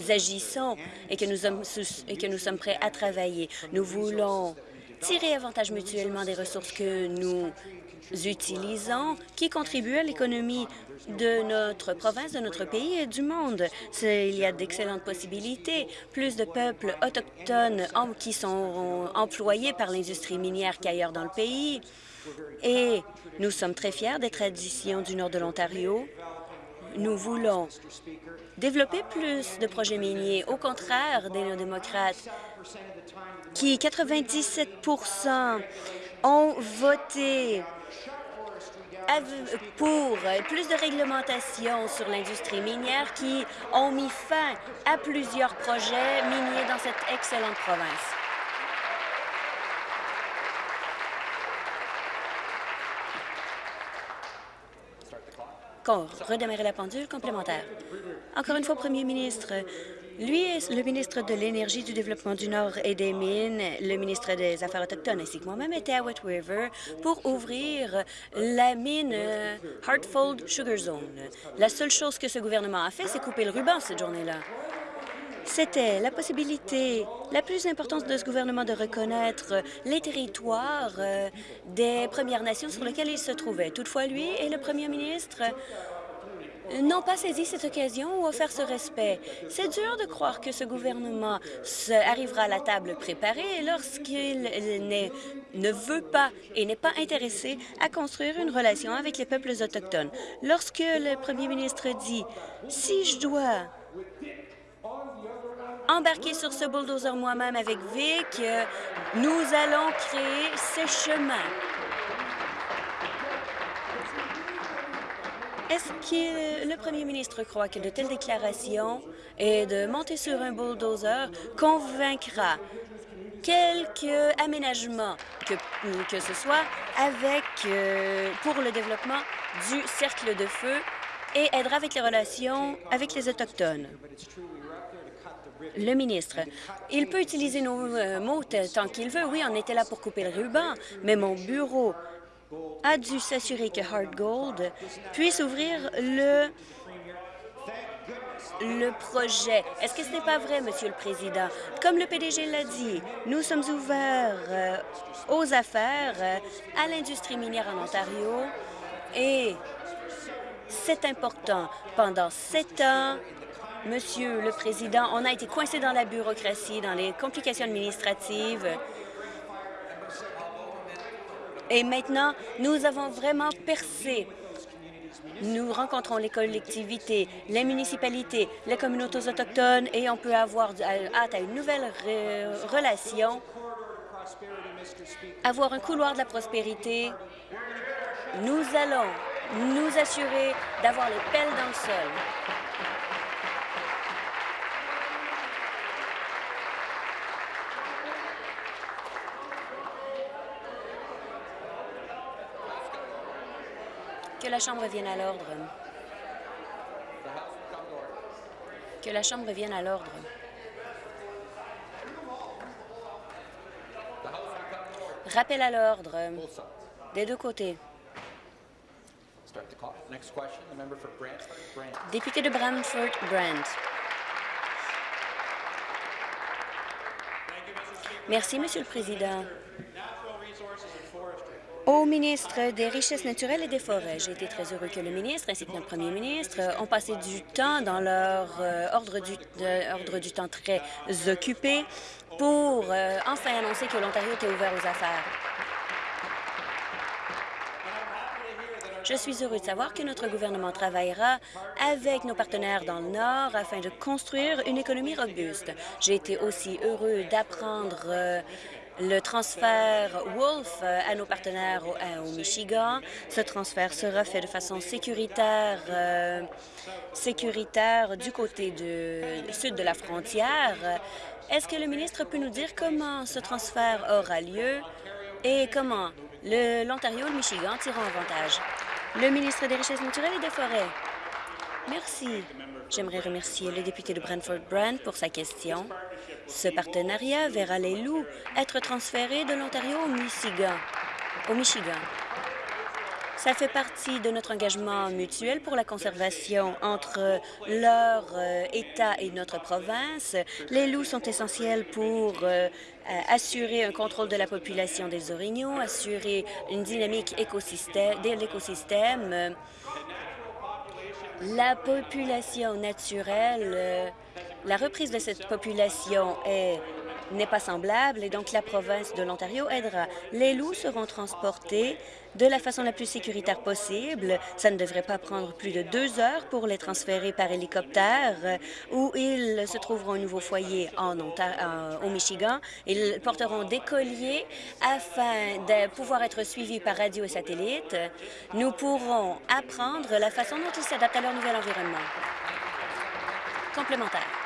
agissons et que nous, sommes, et que nous sommes prêts à travailler. Nous voulons tirer avantage mutuellement des ressources que nous utilisons, qui contribuent à l'économie de notre province, de notre pays et du monde. Il y a d'excellentes possibilités. Plus de peuples autochtones qui sont employés par l'industrie minière qu'ailleurs dans le pays. Et nous sommes très fiers des traditions du nord de l'Ontario. Nous voulons développer plus de projets miniers, au contraire des néo-démocrates, qui 97% ont voté pour plus de réglementation sur l'industrie minière qui ont mis fin à plusieurs projets miniers dans cette excellente province. redémarrer la pendule complémentaire. Encore une fois, Premier ministre, lui est le ministre de l'Énergie, du Développement du Nord et des Mines, le ministre des Affaires autochtones, ainsi que moi-même, était à Wet River pour ouvrir la mine Hartfold Sugar Zone. La seule chose que ce gouvernement a fait, c'est couper le ruban cette journée-là. C'était la possibilité la plus importante de ce gouvernement de reconnaître les territoires euh, des Premières Nations sur lesquels il se trouvait. Toutefois, lui et le premier ministre n'ont pas saisi cette occasion ou offert ce respect. C'est dur de croire que ce gouvernement arrivera à la table préparée lorsqu'il ne veut pas et n'est pas intéressé à construire une relation avec les peuples autochtones. Lorsque le premier ministre dit « Si je dois embarquer sur ce bulldozer moi-même avec Vic, euh, nous allons créer ces chemins. Est-ce que le premier ministre croit que de telles déclarations et de monter sur un bulldozer convaincra quelques aménagements, que, ce soit avec euh, pour le développement du cercle de feu et aidera avec les relations avec les Autochtones? Le ministre, il peut utiliser nos euh, mots tant qu'il veut. Oui, on était là pour couper le ruban, mais mon bureau a dû s'assurer que Hard Gold puisse ouvrir le le projet. Est-ce que ce n'est pas vrai, Monsieur le Président? Comme le PDG l'a dit, nous sommes ouverts euh, aux affaires, euh, à l'industrie minière en Ontario et c'est important. Pendant sept ans, Monsieur le Président, on a été coincé dans la bureaucratie, dans les complications administratives. Et maintenant, nous avons vraiment percé. Nous rencontrons les collectivités, les municipalités, les communautés autochtones et on peut avoir hâte à une nouvelle re- relation, avoir un couloir de la prospérité. Nous allons nous assurer d'avoir les pelles dans le sol. Que la Chambre revienne à l'ordre. Que la Chambre revienne à l'ordre. Rappel à l'ordre des deux côtés. Député de Brantford, Brant. Merci, Monsieur le Président. Au ministre des Richesses naturelles et des Forêts, j'ai été très heureux que le ministre ainsi que notre premier ministre euh, ont passé du temps dans leur euh, ordre, du, ordre du temps très occupé pour euh, enfin annoncer que l'Ontario était ouvert aux affaires. Je suis heureux de savoir que notre gouvernement travaillera avec nos partenaires dans le Nord afin de construire une économie robuste. J'ai été aussi heureux d'apprendre le transfert Wolf euh, à nos partenaires au, euh, au Michigan. Ce transfert sera fait de façon sécuritaire, euh, sécuritaire du côté de, sud de la frontière. Est-ce que le ministre peut nous dire comment ce transfert aura lieu et comment l'Ontario et le Michigan tireront avantage? Le ministre des Richesses naturelles et des Forêts. Merci. J'aimerais remercier le député de Brantford Brand pour sa question. Ce partenariat verra les loups être transférés de l'Ontario au Michigan. Au Michigan. Ça fait partie de notre engagement mutuel pour la conservation entre leur euh, État et notre province. Les loups sont essentiels pour euh, euh, assurer un contrôle de la population des orignaux, assurer une dynamique écosystème, de l'écosystème. La population naturelle, la reprise de cette population est n'est pas semblable et donc la province de l'Ontario aidera. Les loups seront transportés de la façon la plus sécuritaire possible. Ça ne devrait pas prendre plus de deux heures pour les transférer par hélicoptère euh, où ils se trouveront un nouveau foyer en Ontario, au Michigan. Ils porteront des colliers afin de pouvoir être suivis par radio et satellite. Nous pourrons apprendre la façon dont ils s'adaptent à leur nouvel environnement. Complémentaire.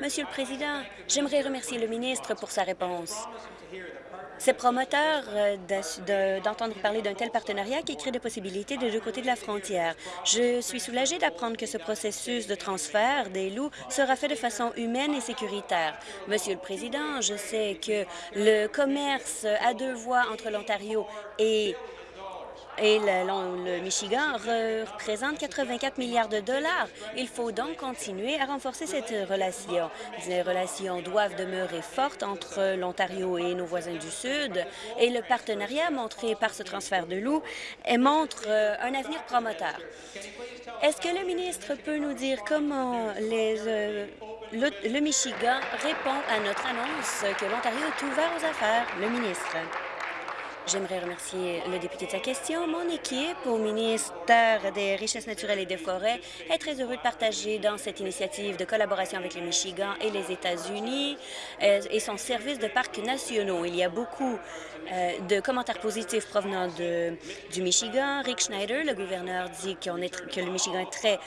Monsieur le Président, j'aimerais remercier le ministre pour sa réponse. C'est promoteur euh, d'entendre parler d'un tel partenariat qui crée des possibilités des deux côtés de la frontière. Je suis soulagée d'apprendre que ce processus de transfert des loups sera fait de façon humaine et sécuritaire. Monsieur le Président, je sais que le commerce à deux voies entre l'Ontario et et le, Michigan représente 84 milliards de dollars. Il faut donc continuer à renforcer cette relation. Les relations doivent demeurer fortes entre l'Ontario et nos voisins du Sud et le partenariat montré par ce transfert de loups montre euh, un avenir promoteur. Est-ce que le ministre peut nous dire comment euh, le, le Michigan répond à notre annonce que l'Ontario est ouvert aux affaires? Le ministre. J'aimerais remercier le député de sa question. Mon équipe au ministère des Richesses naturelles et des Forêts est très heureux de partager dans cette initiative de collaboration avec le Michigan et les États-Unis euh, et son service de parcs nationaux. Il y a beaucoup euh, de commentaires positifs provenant de, du Michigan. Rick Schneider, le gouverneur, dit est, que le Michigan est très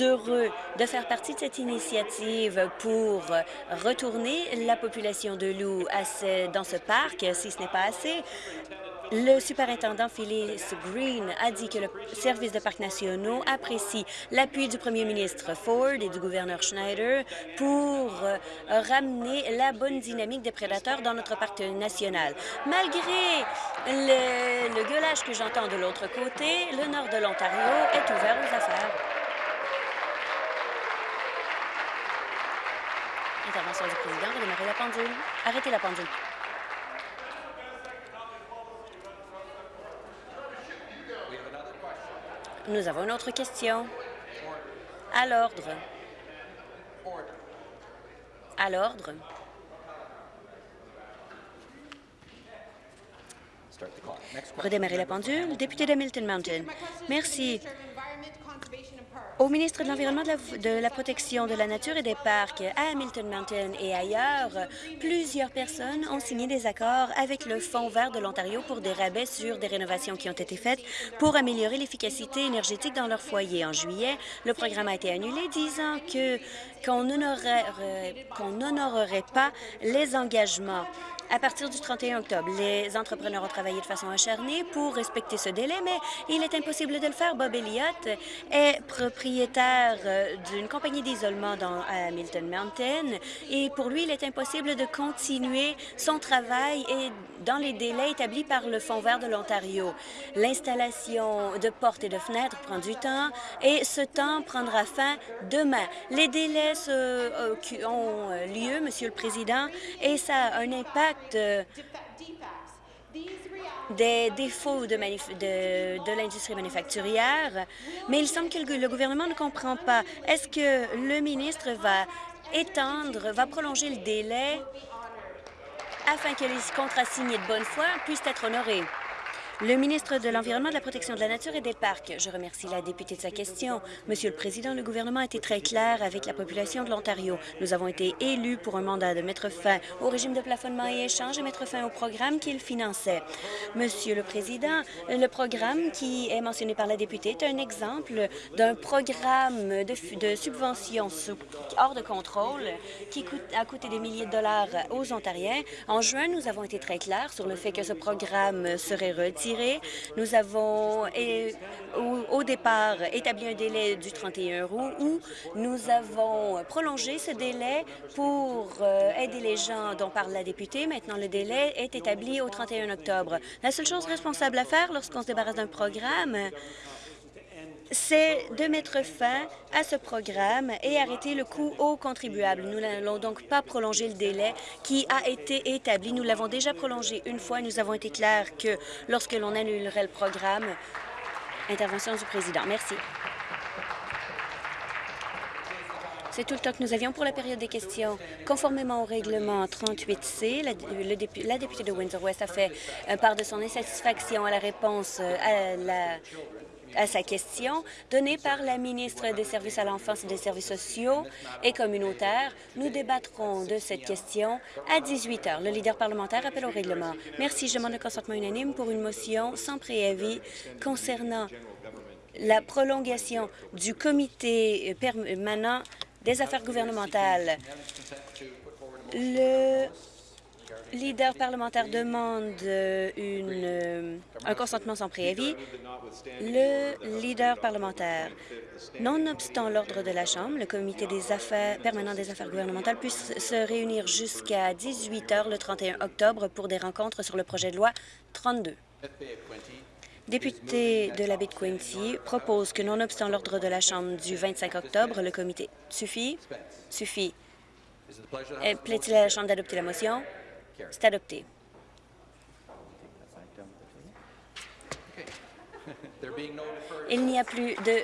heureux de faire partie de cette initiative pour retourner la population de loups à ce, dans ce parc, si ce n'est pas assez. Le superintendant Phyllis Green a dit que le service de parcs nationaux apprécie l'appui du premier ministre Ford et du gouverneur Schneider pour euh, ramener la bonne dynamique des prédateurs dans notre parc national. Malgré le, gueulage que j'entends de l'autre côté, le nord de l'Ontario est ouvert aux affaires. Intervention du président. Arrêtez la pendule. Nous avons une autre question. À l'ordre. À l'ordre. Redémarrer la pendule. Député de Milton Mountain. Merci. Au ministre de l'Environnement, de, la Protection de la Nature et des Parcs à Hamilton Mountain et ailleurs, plusieurs personnes ont signé des accords avec le Fonds vert de l'Ontario pour des rabais sur des rénovations qui ont été faites pour améliorer l'efficacité énergétique dans leur foyer. En juillet, le programme a été annulé, disant que qu'on n'honorerait pas les engagements à partir du 31 octobre. Les entrepreneurs ont travaillé de façon acharnée pour respecter ce délai, mais il est impossible de le faire. Bob Elliott est propriétaire euh, d'une compagnie d'isolement à Milton Mountain et pour lui, il est impossible de continuer son travail dans les délais établis par le Fonds vert de l'Ontario. L'installation de portes et de fenêtres prend du temps et ce temps prendra fin demain. Les délais euh, ont lieu, Monsieur le Président, et ça a un impact des défauts de, l'industrie manufacturière, mais il semble que le gouvernement ne comprend pas. Est-ce que le ministre va étendre, va prolonger le délai afin que les contrats signés de bonne foi puissent être honorés? Le ministre de l'Environnement, de la Protection de la Nature et des Parcs. Je remercie la députée de sa question. Monsieur le Président, le gouvernement a été très clair avec la population de l'Ontario. Nous avons été élus pour un mandat de mettre fin au régime de plafonnement et échange et mettre fin au programme qu'il finançait. Monsieur le Président, le programme qui est mentionné par la députée est un exemple d'un programme de, subvention hors de contrôle qui a coûté des milliers de dollars aux Ontariens. En juin, nous avons été très clairs sur le fait que ce programme serait retiré nous avons, au, départ, établi un délai du 31 août où nous avons prolongé ce délai pour euh, aider les gens dont parle la députée. Maintenant, le délai est établi au 31 octobre. La seule chose responsable à faire lorsqu'on se débarrasse d'un programme, c'est de mettre fin à ce programme et arrêter le coût aux contribuables. Nous n'allons donc pas prolonger le délai qui a été établi. Nous l'avons déjà prolongé une fois. Nous avons été clairs que lorsque l'on annulerait le programme, intervention du président. Merci. C'est tout le temps que nous avions pour la période des questions. Conformément au règlement 38C, la, la députée de Windsor-West a fait part de son insatisfaction à la réponse euh, à la à sa question donnée par la ministre des Services à l'enfance et des services sociaux et communautaires. Nous débattrons de cette question à 18 heures. Le leader parlementaire appelle au règlement. Merci. Je demande le consentement unanime pour une motion sans préavis concernant la prolongation du comité permanent des affaires gouvernementales. Le leader parlementaire demande une, euh, un consentement sans préavis. Le leader parlementaire, nonobstant l'ordre de la Chambre, le comité des affaires permanent des affaires gouvernementales puisse se réunir jusqu'à 18 heures le 31 octobre pour des rencontres sur le projet de loi 32. Député de la baie de Quincy propose que, nonobstant l'ordre de la Chambre du 25 octobre, le comité suffit. Suffit. Euh, Plaît-il à la Chambre d'adopter la motion? C'est adopté. Il n'y a plus de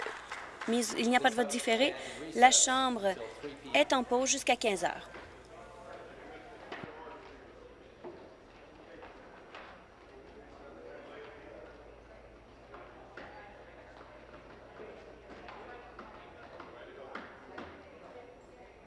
mise, il n'y a pas de vote différé. La Chambre est en pause jusqu'à 15 heures.